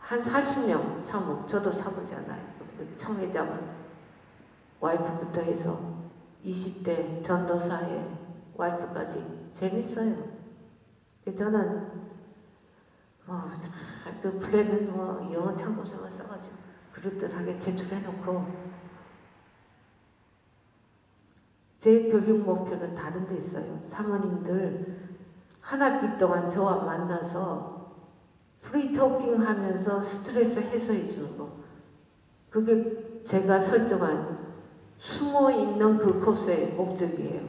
한 40명 사모 저도 사모잖아요. 그 청회장 와이프부터 해서 20대 전도사의 와이프까지 재밌어요. 저는 뭐그 플랜은 뭐 영어 참고서만 써가지고 그럴듯하게 제출해놓고 제 교육 목표는 다른 데 있어요. 사모님들 한 학기 동안 저와 만나서 free talking 하면서 스트레스 해소해 주는 거. 그게 제가 설정한 숨어 있는 그 코스의 목적이에요.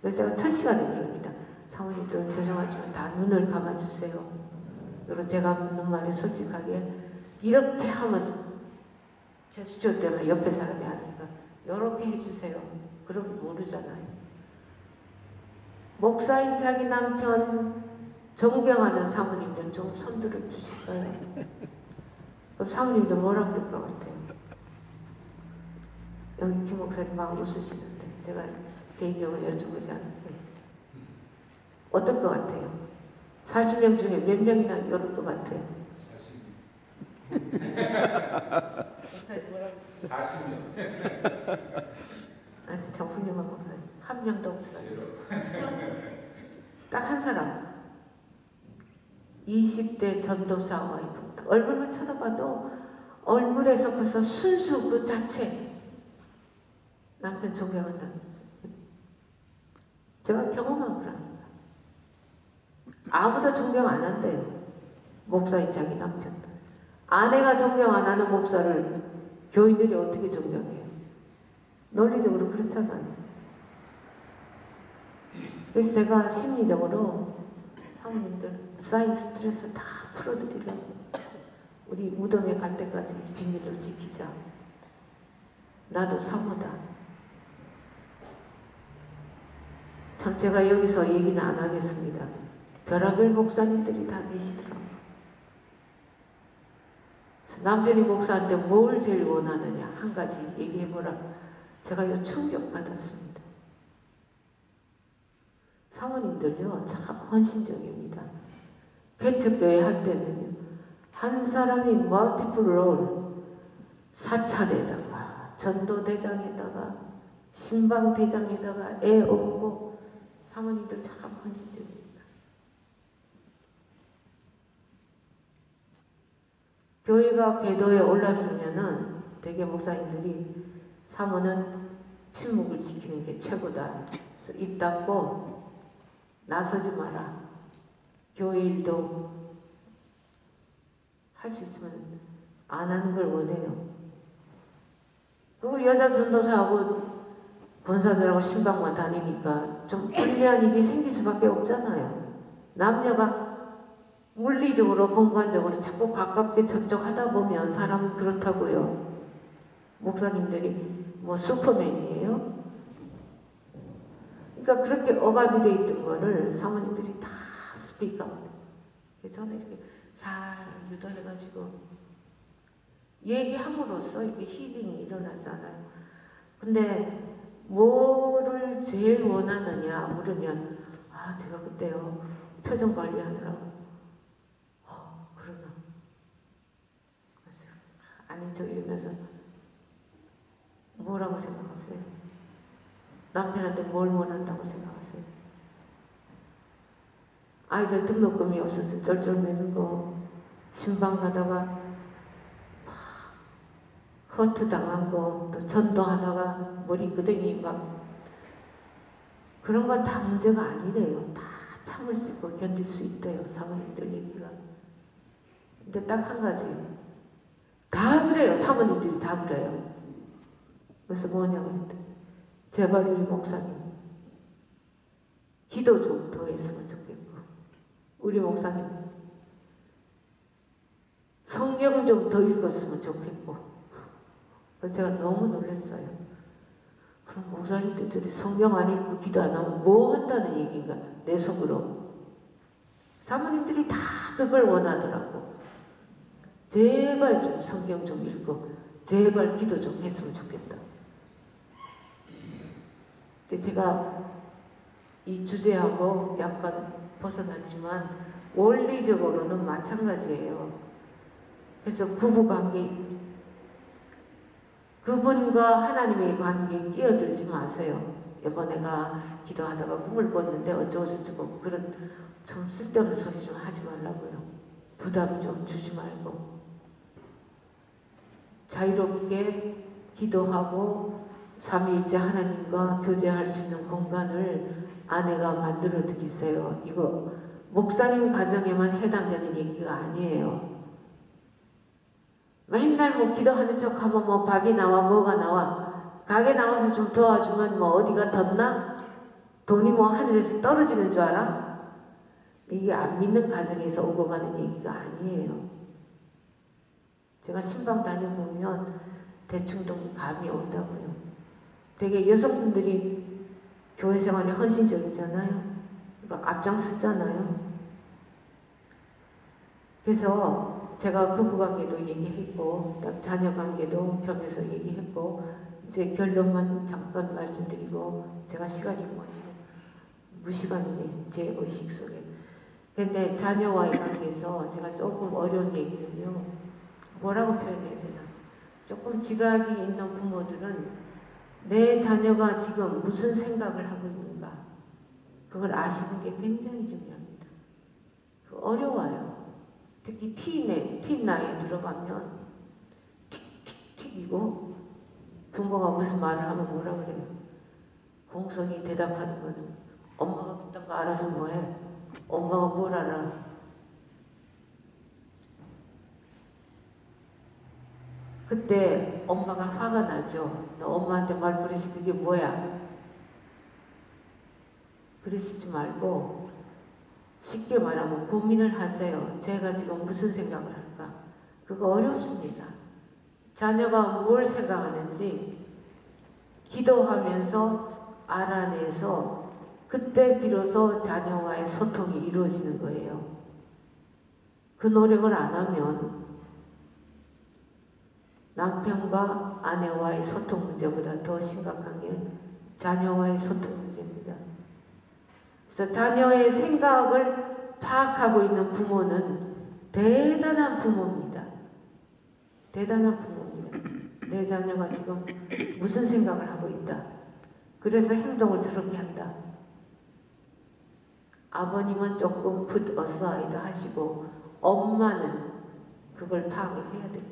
그래서 제가 첫 시간에 그럽니다. 사모님들 죄송하지만 다 눈을 감아주세요. 그리고 제가 묻는 말에 솔직하게 이렇게 하면 제 수조 때문에 옆에 사람이 아니까 이렇게 해주세요. 그럼 모르잖아요. 목사인 자기 남편 존경하는 사모님들 좀 손들어 주실까요? 그럼 사모님들 뭐라 그럴 것 같아요? 여기 김 목사님 막 웃으시는데 제가 개인적으로 여쭤보지 않을게요. 어떨 것 같아요? 40명 중에 몇 명이나 이럴 것 같아요? 목사님 뭐라고? 40년. 아니 참 훌륭한 목사님 한 명도 없어요. 딱 한 사람 20대 전도사 와이프입니다. 얼굴만 쳐다봐도 얼굴에서 벌써 순수 그 자체 남편 존경한다. 제가 경험한 거랍니다. 아무도 존경 안 한대요. 목사인 자기 남편. 아내가 존경 안 하는 목사를 교인들이 어떻게 존경해요? 논리적으로 그렇잖아요. 그래서 제가 심리적으로 사모님들 쌓인 스트레스 다 풀어드리려고 우리 무덤에 갈 때까지 비밀로 지키자. 나도 사모다. 참 제가 여기서 얘기는 안 하겠습니다. 별하별 목사님들이 다 계시더라고요. 남편이 목사한테 뭘 제일 원하느냐 한 가지 얘기해보라. 제가 요 충격받았습니다. 사모님들요 참 헌신적입니다. 개척교회 할 때는요 한 사람이 멀티플 롤 사찰에다가 전도대장에다가 신방대장에다가 애 업고 사모님들 참 헌신적입니다. 교회가 궤도에 올랐으면은 대개 목사님들이 사모는 침묵을 지키는 게 최고다. 입 닫고 나서지 마라. 교회 일도 할 수 있으면 안 하는 걸 원해요. 그리고 여자 전도사하고 권사들하고 신방만 다니니까 좀 불리한 일이 생길 수밖에 없잖아요. 남녀가 물리적으로 공간적으로 자꾸 가깝게 접촉하다 보면 사람은 그렇다고요. 목사님들이 뭐 슈퍼맨이에요? 그러니까 그렇게 억압이 돼 있던 거를 사모님들이 다 Speak out. 저는 이렇게 잘 유도해가지고 얘기함으로써 이게 힐링이 일어나잖아요. 근데 뭐를 제일 원하느냐 물으면 아 제가 그때요 표정 관리하느라고 어 그러나 그래서 아니 저 이러면서 뭐라고 생각하세요? 남편한테 뭘 원한다고 생각하세요? 아이들 등록금이 없어서 쩔쩔매는 거 신방 가다가 허트 당한 거, 또 전도하다가 머리 끄댕이 막 그런 건 다 문제가 아니래요. 다 참을 수 있고 견딜 수 있대요. 사모님들 얘기가. 근데 딱 한 가지. 다 그래요. 사모님들이 다 그래요. 그래서 뭐냐고 했더니 제발 우리 목사님 기도 좀 더 했으면 좋겠고 우리 목사님 성경 좀 더 읽었으면 좋겠고 제가 너무 놀랐어요. 그럼 목사님들이 성경 안 읽고 기도 안 하면 뭐 한다는 얘기인가 내 속으로 사모님들이 다 그걸 원하더라고. 제발 좀 성경 좀 읽고 제발 기도 좀 했으면 좋겠다. 근데 제가 이 주제하고 약간 벗어났지만 원리적으로는 마찬가지예요. 그래서 부부관계 그분과 하나님의 관계에 끼어들지 마세요. 이번에가 기도하다가 꿈을 꿨는데 어쩌고저쩌고 그런 좀 쓸데없는 소리 좀 하지 말라고요. 부담 좀 주지 말고 자유롭게 기도하고 삼위일체 하나님과 교제할 수 있는 공간을 아내가 만들어 드리세요. 이거 목사님 가정에만 해당되는 얘기가 아니에요. 맨날 뭐 기도하는 척 하면 뭐 밥이 나와 뭐가 나와 가게 나와서 좀 도와주면 뭐 어디가 덧나? 돈이 뭐 하늘에서 떨어지는 줄 알아? 이게 안 믿는 가정에서 오고 가는 얘기가 아니에요. 제가 신방 다녀보면 대충 좀 감이 온다고요. 되게 여성분들이 교회 생활에 헌신적이잖아요. 앞장서잖아요. 그래서 제가 부부관계도 얘기했고 자녀관계도 겸해서 얘기했고 이제 결론만 잠깐 말씀드리고 제가 시간이 뭐 지금 무시간이네 제 의식 속에 근데 자녀와의 관계에서 제가 조금 어려운 얘기는요 뭐라고 표현해야 되나 조금 지각이 있는 부모들은 내 자녀가 지금 무슨 생각을 하고 있는가 그걸 아시는 게 굉장히 중요합니다 그 어려워요 특히 틴에, 틴 나이에 들어가면 틱틱틱이고 부모가 무슨 말을 하면 뭐라 그래요? 공손히 대답하는 거는 엄마가 그딴 거 알아서 뭐해? 엄마가 뭘 알아? 그때 엄마가 화가 나죠. 너 엄마한테 말버릇이 그게 뭐야? 그러시지 말고 쉽게 말하면 고민을 하세요. 제가 지금 무슨 생각을 할까? 그거 어렵습니다. 자녀가 뭘 생각하는지 기도하면서 알아내서 그때 비로소 자녀와의 소통이 이루어지는 거예요. 그 노력을 안 하면 남편과 아내와의 소통 문제보다 더 심각한 게 자녀와의 소통 문제입니다. 그래서 자녀의 생각을 파악하고 있는 부모는 대단한 부모입니다. 대단한 부모입니다. 내 자녀가 지금 무슨 생각을 하고 있다. 그래서 행동을 저렇게 한다. 아버님은 조금 put aside 하시고 엄마는 그걸 파악을 해야 됩니다.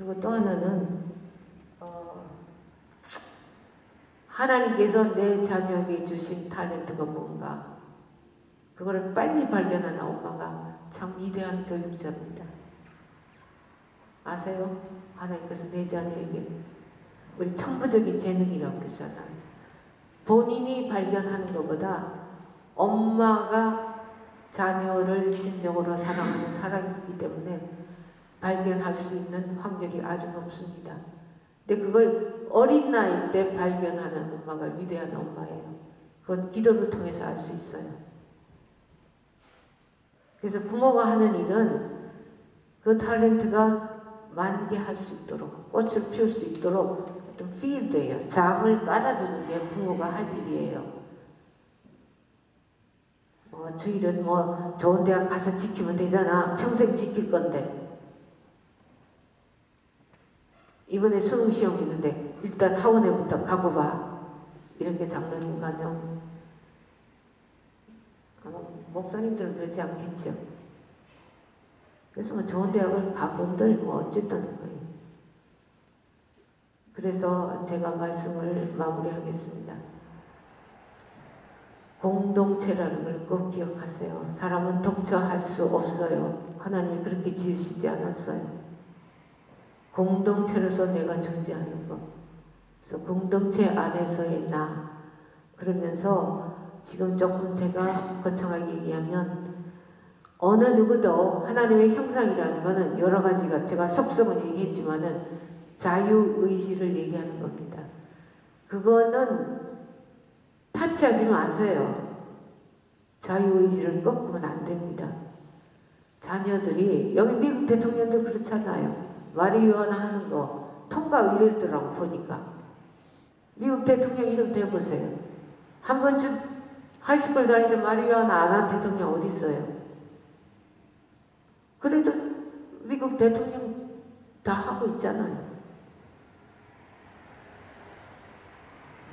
그리고 또 하나는 어, 하나님께서 내 자녀에게 주신 탤런트가 뭔가 그거를 빨리 발견하는 엄마가 참 위대한 교육자입니다. 아세요? 하나님께서 내 자녀에게 우리 천부적인 재능이라고 그러잖아요. 본인이 발견하는 것보다 엄마가 자녀를 진정으로 사랑하는 사랑이기 때문에 발견할 수 있는 확률이 아주 높습니다. 근데 그걸 어린 나이 때 발견하는 엄마가 위대한 엄마예요. 그건 기도를 통해서 알 수 있어요. 그래서 부모가 하는 일은 그 탤런트가 만개할 수 있도록 꽃을 피울 수 있도록 어떤 필드예요. 장을 깔아주는 게 부모가 할 일이에요. 뭐 주일은 뭐 좋은 대학 가서 지키면 되잖아. 평생 지킬 건데. 이번에 수능 시험 있는데 일단 학원에부터 가고 봐. 이렇게 장로님 가정. 아마 목사님들은 그러지 않겠죠. 그래서 뭐 좋은 대학을 가본들 뭐 어쨌다는 거예요. 그래서 제가 말씀을 마무리하겠습니다. 공동체라는 걸 꼭 기억하세요. 사람은 독처할 수 없어요. 하나님이 그렇게 지으시지 않았어요. 공동체로서 내가 존재하는 것. 그래서 공동체 안에서의 나. 그러면서 지금 조금 제가 거창하게 얘기하면 어느 누구도 하나님의 형상이라는 것은 여러 가지가 제가 속성은 얘기했지만은 자유의지를 얘기하는 겁니다. 그거는 타치하지 마세요. 자유의지를 꺾으면 안 됩니다. 자녀들이 여기 미국 대통령도 그렇잖아요. 마리유아나 하는 거 통과 의례더라고 보니까 미국 대통령 이름 대보세요. 한 번쯤 high school 때 marijuana 안 한 대통령 어디 있어요? 그래도 미국 대통령 다 하고 있잖아요.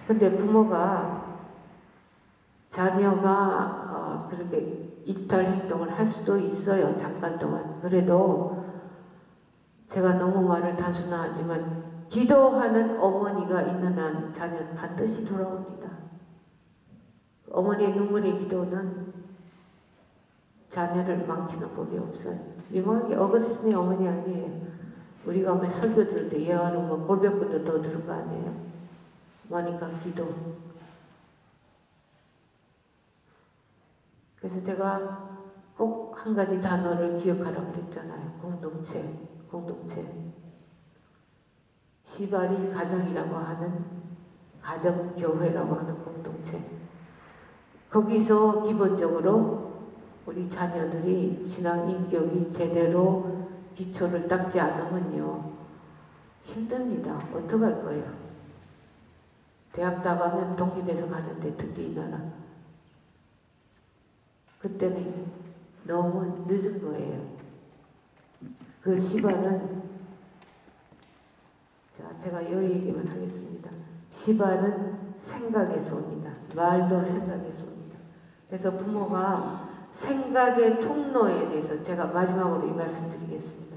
근데 부모가 자녀가 어, 그렇게 이탈 행동을 할 수도 있어요. 잠깐 동안. 그래도 제가 너무 말을 단순화하지만 기도하는 어머니가 있는 한 자녀는 반드시 돌아옵니다. 어머니의 눈물의 기도는 자녀를 망치는 법이 없어요. 유명하게 어거스틴의 어머니 아니에요. 우리가 뭐 설교 들을 때 예화는 뭐 볼백분도 더 들은 거 아니에요. 뭐니까 기도. 그래서 제가 꼭 한 가지 단어를 기억하라고 그랬잖아요. 공동체, 공동체. 시발이 가정이라고 하는 가정교회라고 하는 공동체. 거기서 기본적으로 우리 자녀들이 신앙 인격이 제대로 기초를 닦지 않으면요. 힘듭니다. 어떡할 거예요? 대학 나가면 독립해서 가는데 특히 이 나라. 그때는 너무 늦은 거예요. 그 시발은 자, 제가 이 얘기만 하겠습니다. 시발은 생각에서 옵니다. 말도 생각에서 옵니다. 그래서 부모가 생각의 통로에 대해서 제가 마지막으로 이 말씀 드리겠습니다.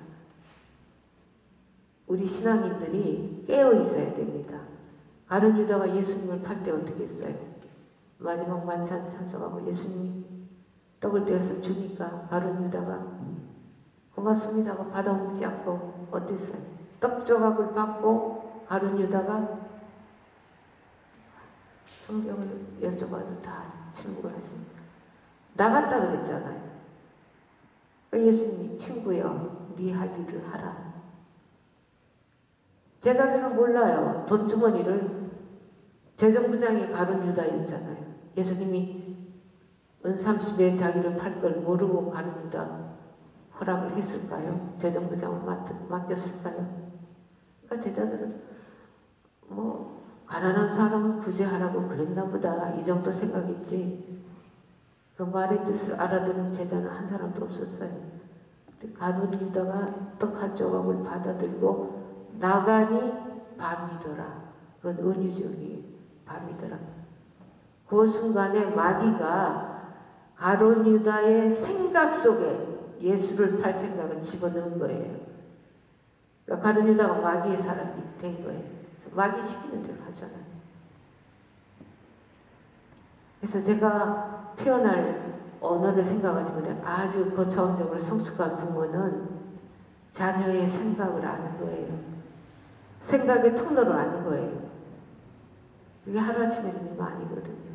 우리 신앙인들이 깨어 있어야 됩니다. 가룟 유다가 예수님을 팔 때 어떻게 했어요? 마지막 만찬 참석하고 예수님이 떡을 떼어서 주니까 가룟 유다가 고맙습니다 하고 받아먹지 않고 어땠어요? 떡 조각을 받고 가룟 유다가 성경을 여쭤봐도 다 침묵을 하십니다. 나갔다 그랬잖아요. 그 예수님이 친구여 네 할 일을 하라. 제자들은 몰라요. 돈 주머니를 재정부장이 가룟 유다였잖아요. 예수님이 은 30에 자기를 팔 걸 모르고 가룟 유다 허락을 했을까요? 재정부장을 맡, 맡겼을까요? 그러니까 제자들은 뭐 가난한 사람 구제하라고 그랬나 보다 이 정도 생각했지 그 말의 뜻을 알아듣는 제자는 한 사람도 없었어요. 가룟 유다가 떡 한 조각을 받아들고 나가니 밤이더라. 그건 은유적이 밤이더라. 그 순간에 마귀가 가론 유다의 생각 속에 예수를 팔 생각을 집어넣은 거예요. 그러니까 가론 유다가 마귀의 사람이 된 거예요. 마귀 시키는 대로 하잖아요. 그래서 제가 표현할 언어를 생각하지 못해 아주 고차원적으로 성숙한 부모는 자녀의 생각을 아는 거예요. 생각의 통로를 아는 거예요. 그게 하루아침에 되는 거 아니거든요.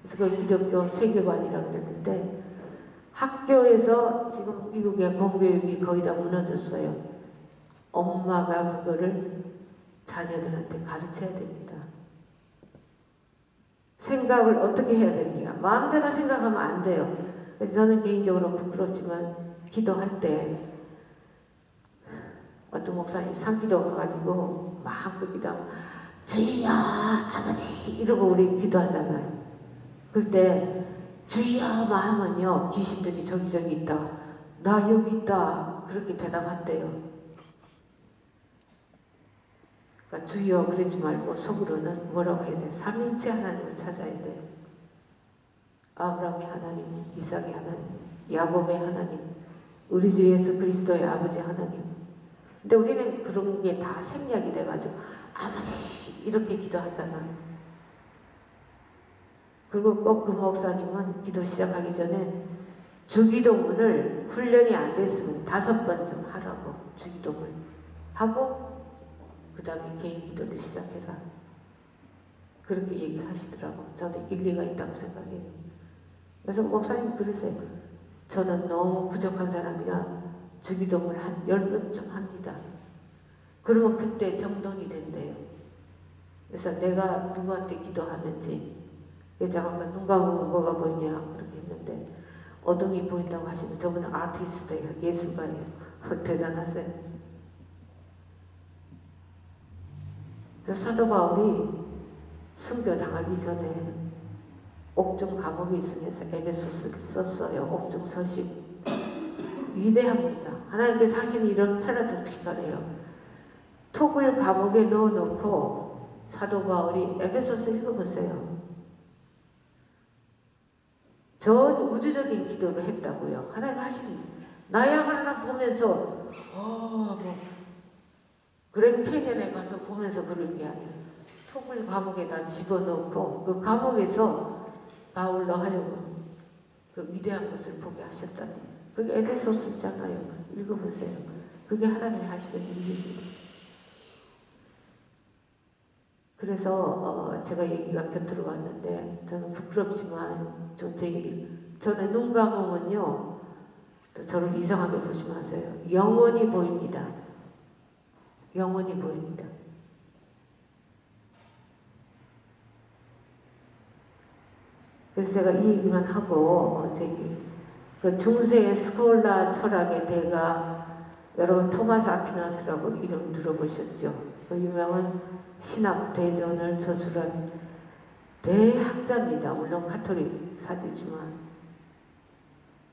그래서 그걸 기독교 세계관이라고 그랬는데 학교에서 지금 미국의 공교육이 거의 다 무너졌어요. 엄마가 그거를 자녀들한테 가르쳐야 됩니다. 생각을 어떻게 해야 되느냐. 마음대로 생각하면 안 돼요. 그래서 저는 개인적으로 부끄럽지만 기도할 때 어떤 목사님 상기도 가가지고 마음껏 기도하면 주여 아버지 이러고 우리 기도하잖아요. 그때 주여만 하면요 귀신들이 저기저기 있다가 나 여기 있다 그렇게 대답한대요. 그러니까 주여 그러지 말고 속으로는 뭐라고 해야 돼? 삼위일체 하나님을 찾아야 돼요. 아브라함의 하나님, 이삭의 하나님, 야곱의 하나님, 우리 주 예수 그리스도의 아버지 하나님. 근데 우리는 그런 게 다 생략이 돼가지고 아버지 이렇게 기도하잖아요. 그리고 꼭 그 목사님은 기도 시작하기 전에 주기도문을 훈련이 안 됐으면 다섯 번 좀 하라고 주기도문 하고 그 다음에 개인 기도를 시작해라. 그렇게 얘기를 하시더라고. 저는 일리가 있다고 생각해요. 그래서 목사님 그러세요. 저는 너무 부족한 사람이라 주기도문을 한 열 번쯤 합니다. 그러면 그때 정돈이 된대요. 그래서 내가 누구한테 기도하는지 여자가 감으면 뭐가 보이냐 그렇게 했는데 어둠이 보인다고 하시면 저분은 아티스트예요. 예술가예요. 대단하세요. 그래서 사도 바울이 순교 당하기 전에 옥중 감옥에 있으면서 에베소스를 썼어요. 옥중 서신 위대합니다. 하나님께서 하시는 이런 패러독시컬해요. 톡을 감옥에 넣어놓고 사도 바울이 에베소스 읽어보세요. 전 우주적인 기도를 했다고요. 하나님 하시는 나야 하나 보면서 어, 뭐 그랜 캐년에 가서 보면서 그런 게 아니에요. 톱을 감옥에다 집어넣고 그 감옥에서 바울로 하여금 그 위대한 것을 보게 하셨다니. 그게 에베소스잖아요. 읽어보세요. 그게 하나님이 하시는 일입니다. 그래서 어, 제가 얘기가 곁으로 갔는데 저는 부끄럽지만 좀제 얘기 저는 눈 감으면요 또 저를 이상하게 보지 마세요. 영원히 보입니다. 영원히 보입니다. 그래서 제가 이 얘기만 하고 어, 저기 그 중세의 스콜라 철학의 대가 여러분 토마스 아퀴나스라고 이름 들어보셨죠? 그 유명한 신학 대전을 저술한 대학자입니다. 물론 카톨릭 사제지만.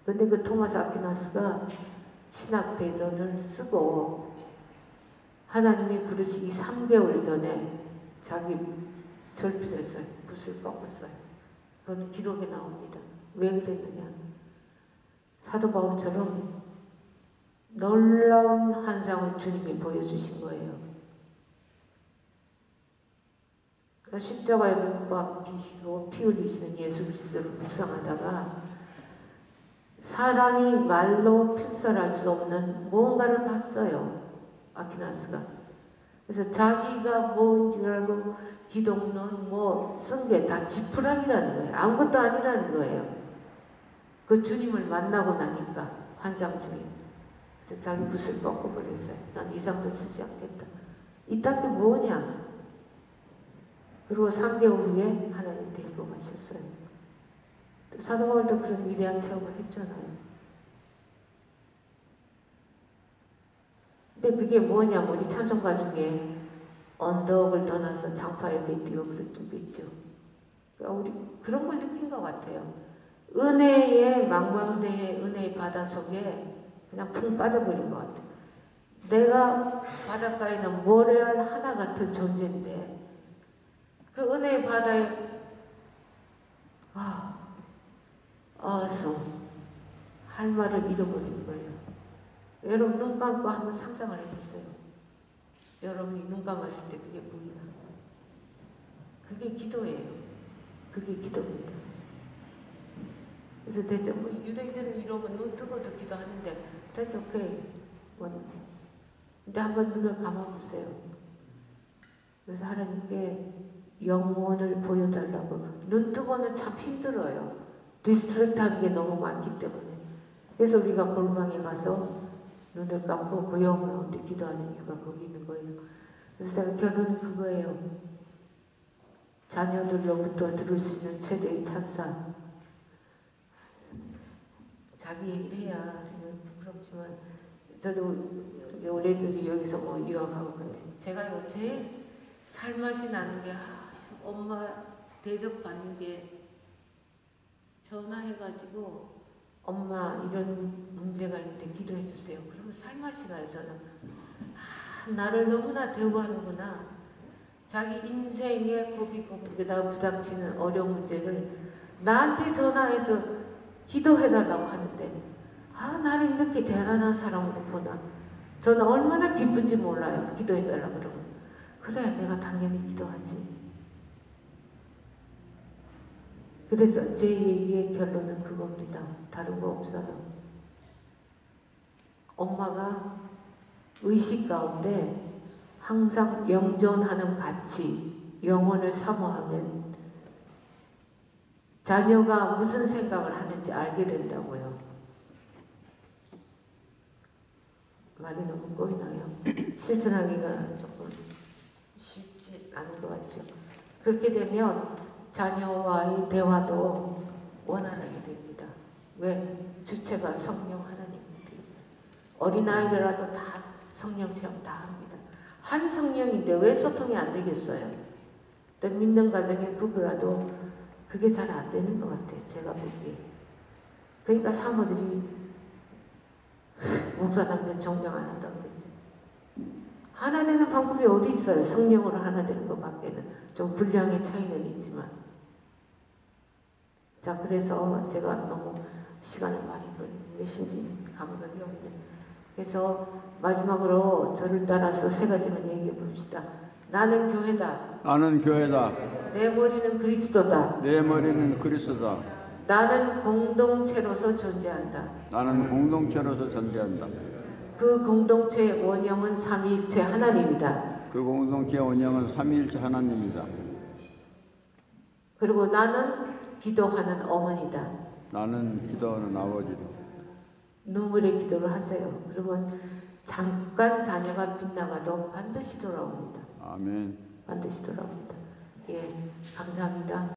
근데 그 토마스 아퀴나스가 신학 대전을 쓰고 하나님이 부르시기 3개월 전에 자기 절필했어요. 붓을 꺾었어요. 그건 기록에 나옵니다. 왜 그랬느냐. 사도 바울처럼 놀라운 환상을 주님이 보여주신 거예요. 그러니까 십자가에 못 박히시고 피 흘리시는 예수 그리스도를 묵상하다가 사람이 말로 필설할 수 없는 무언가를 봤어요. 아키나스가. 그래서 자기가 뭔지 알고 기독론 뭐 쓴 게 다 지푸라기라는 거예요. 아무것도 아니라는 거예요. 그 주님을 만나고 나니까 환상 중에 그래서 자기 붓을 꺾어버렸어요. 난 이상도 쓰지 않겠다. 이딴 게 뭐냐? 그리고 3개월 후에 하나님 데리고 가셨어요. 사도 바울도 그런 위대한 체험을 했잖아요. 근데 그게 뭐냐면 우리 찬송가 중에 언덕을 떠나서 장파에 맺디어 그랬던 게 있죠. 그러니까 우리 그런 걸 느낀 것 같아요. 은혜의 망망대해 은혜의 바다 속에 그냥 푹 빠져버린 것 같아요. 내가 바닷가에는 모래알 하나 같은 존재인데 그 은혜의 바다에 아, 어서 할 말을 잃어버린 거예요. 여러분 눈 감고 한번 상상을 해보세요. 여러분이 눈 감았을 때 그게 보이나? 그게 기도예요. 그게 기도입니다. 그래서 대체 뭐 유대인들은 이러고 눈 뜨고도 기도하는데 대체 오케이. 뭐 근데 한번 눈을 감아보세요. 그래서 하나님께 영혼을 보여달라고 눈 뜨고는 참 힘들어요. distract 하는 게 너무 많기 때문에. 그래서 우리가 골방에 가서 눈을 감고 그 영혼 가운데 기도하는 이유가 거기 있는 거예요. 그래서 제가 결론은 그거예요. 자녀들로부터 들을 수 있는 최대의 찬사. 자기 얘기를 해야 부끄럽지만 저도 이제 우리들이 여기서 뭐 유학하고 근데 제가 요 제일 살맛이 나는 게 엄마 대접 받는 게 전화해가지고 엄마 이런 문제가 있는데 기도해 주세요. 그러면 살맛이 나요 저는. 아, 나를 너무나 대우하는구나. 자기 인생의 고비고비에다가 부닥치는 어려운 문제를 나한테 전화해서 기도해달라고 하는데 아 나를 이렇게 대단한 사람으로 보나 저는 얼마나 기쁜지 몰라요 기도해달라고 그러면 그래 내가 당연히 기도하지 그래서 제 얘기의 결론은 그겁니다 다른 거 없어요 엄마가 의식 가운데 항상 영존하는 가치 영혼을 사모하면 자녀가 무슨 생각을 하는지 알게 된다고요. 말이 너무 꼬이나요? 실천하기가 조금 쉽지 않은 것 같죠. 그렇게 되면 자녀와의 대화도 원활하게 됩니다. 왜? 주체가 성령 하나님입니다. 어린아이들라도 다 성령 체험 다 합니다. 한 성령인데 왜 소통이 안 되겠어요? 또 믿는 가정의 부부라도 그게 잘 안 되는 것 같아요. 제가 보기에. 그러니까 사모들이 목사님은 존경 안 한다고 그러지. 하나 되는 방법이 어디 있어요? 성령으로 하나 되는 것 밖에는. 좀 분량의 차이는 있지만. 자, 그래서 제가 너무 시간을 많이 걸리신지 감각이 없는데 그래서 마지막으로 저를 따라서 세 가지만 얘기해 봅시다. 나는 교회다. 나는 교회다. 내 머리는 그리스도다. 내 머리는 그리스도다. 나는 공동체로서 존재한다. 나는 공동체로서 존재한다. 그 공동체의 원형은 삼위일체 하나님이다. 그 공동체 원형은 삼위일체 하나님이다. 그리고 나는 기도하는 어머니다. 나는 기도하는 아버지다. 눈물의 기도를 하세요. 그러면 잠깐 자녀가 빗나가도 반드시 돌아옵니다. 아멘. 반드시 돌아옵니다. 예, 감사합니다.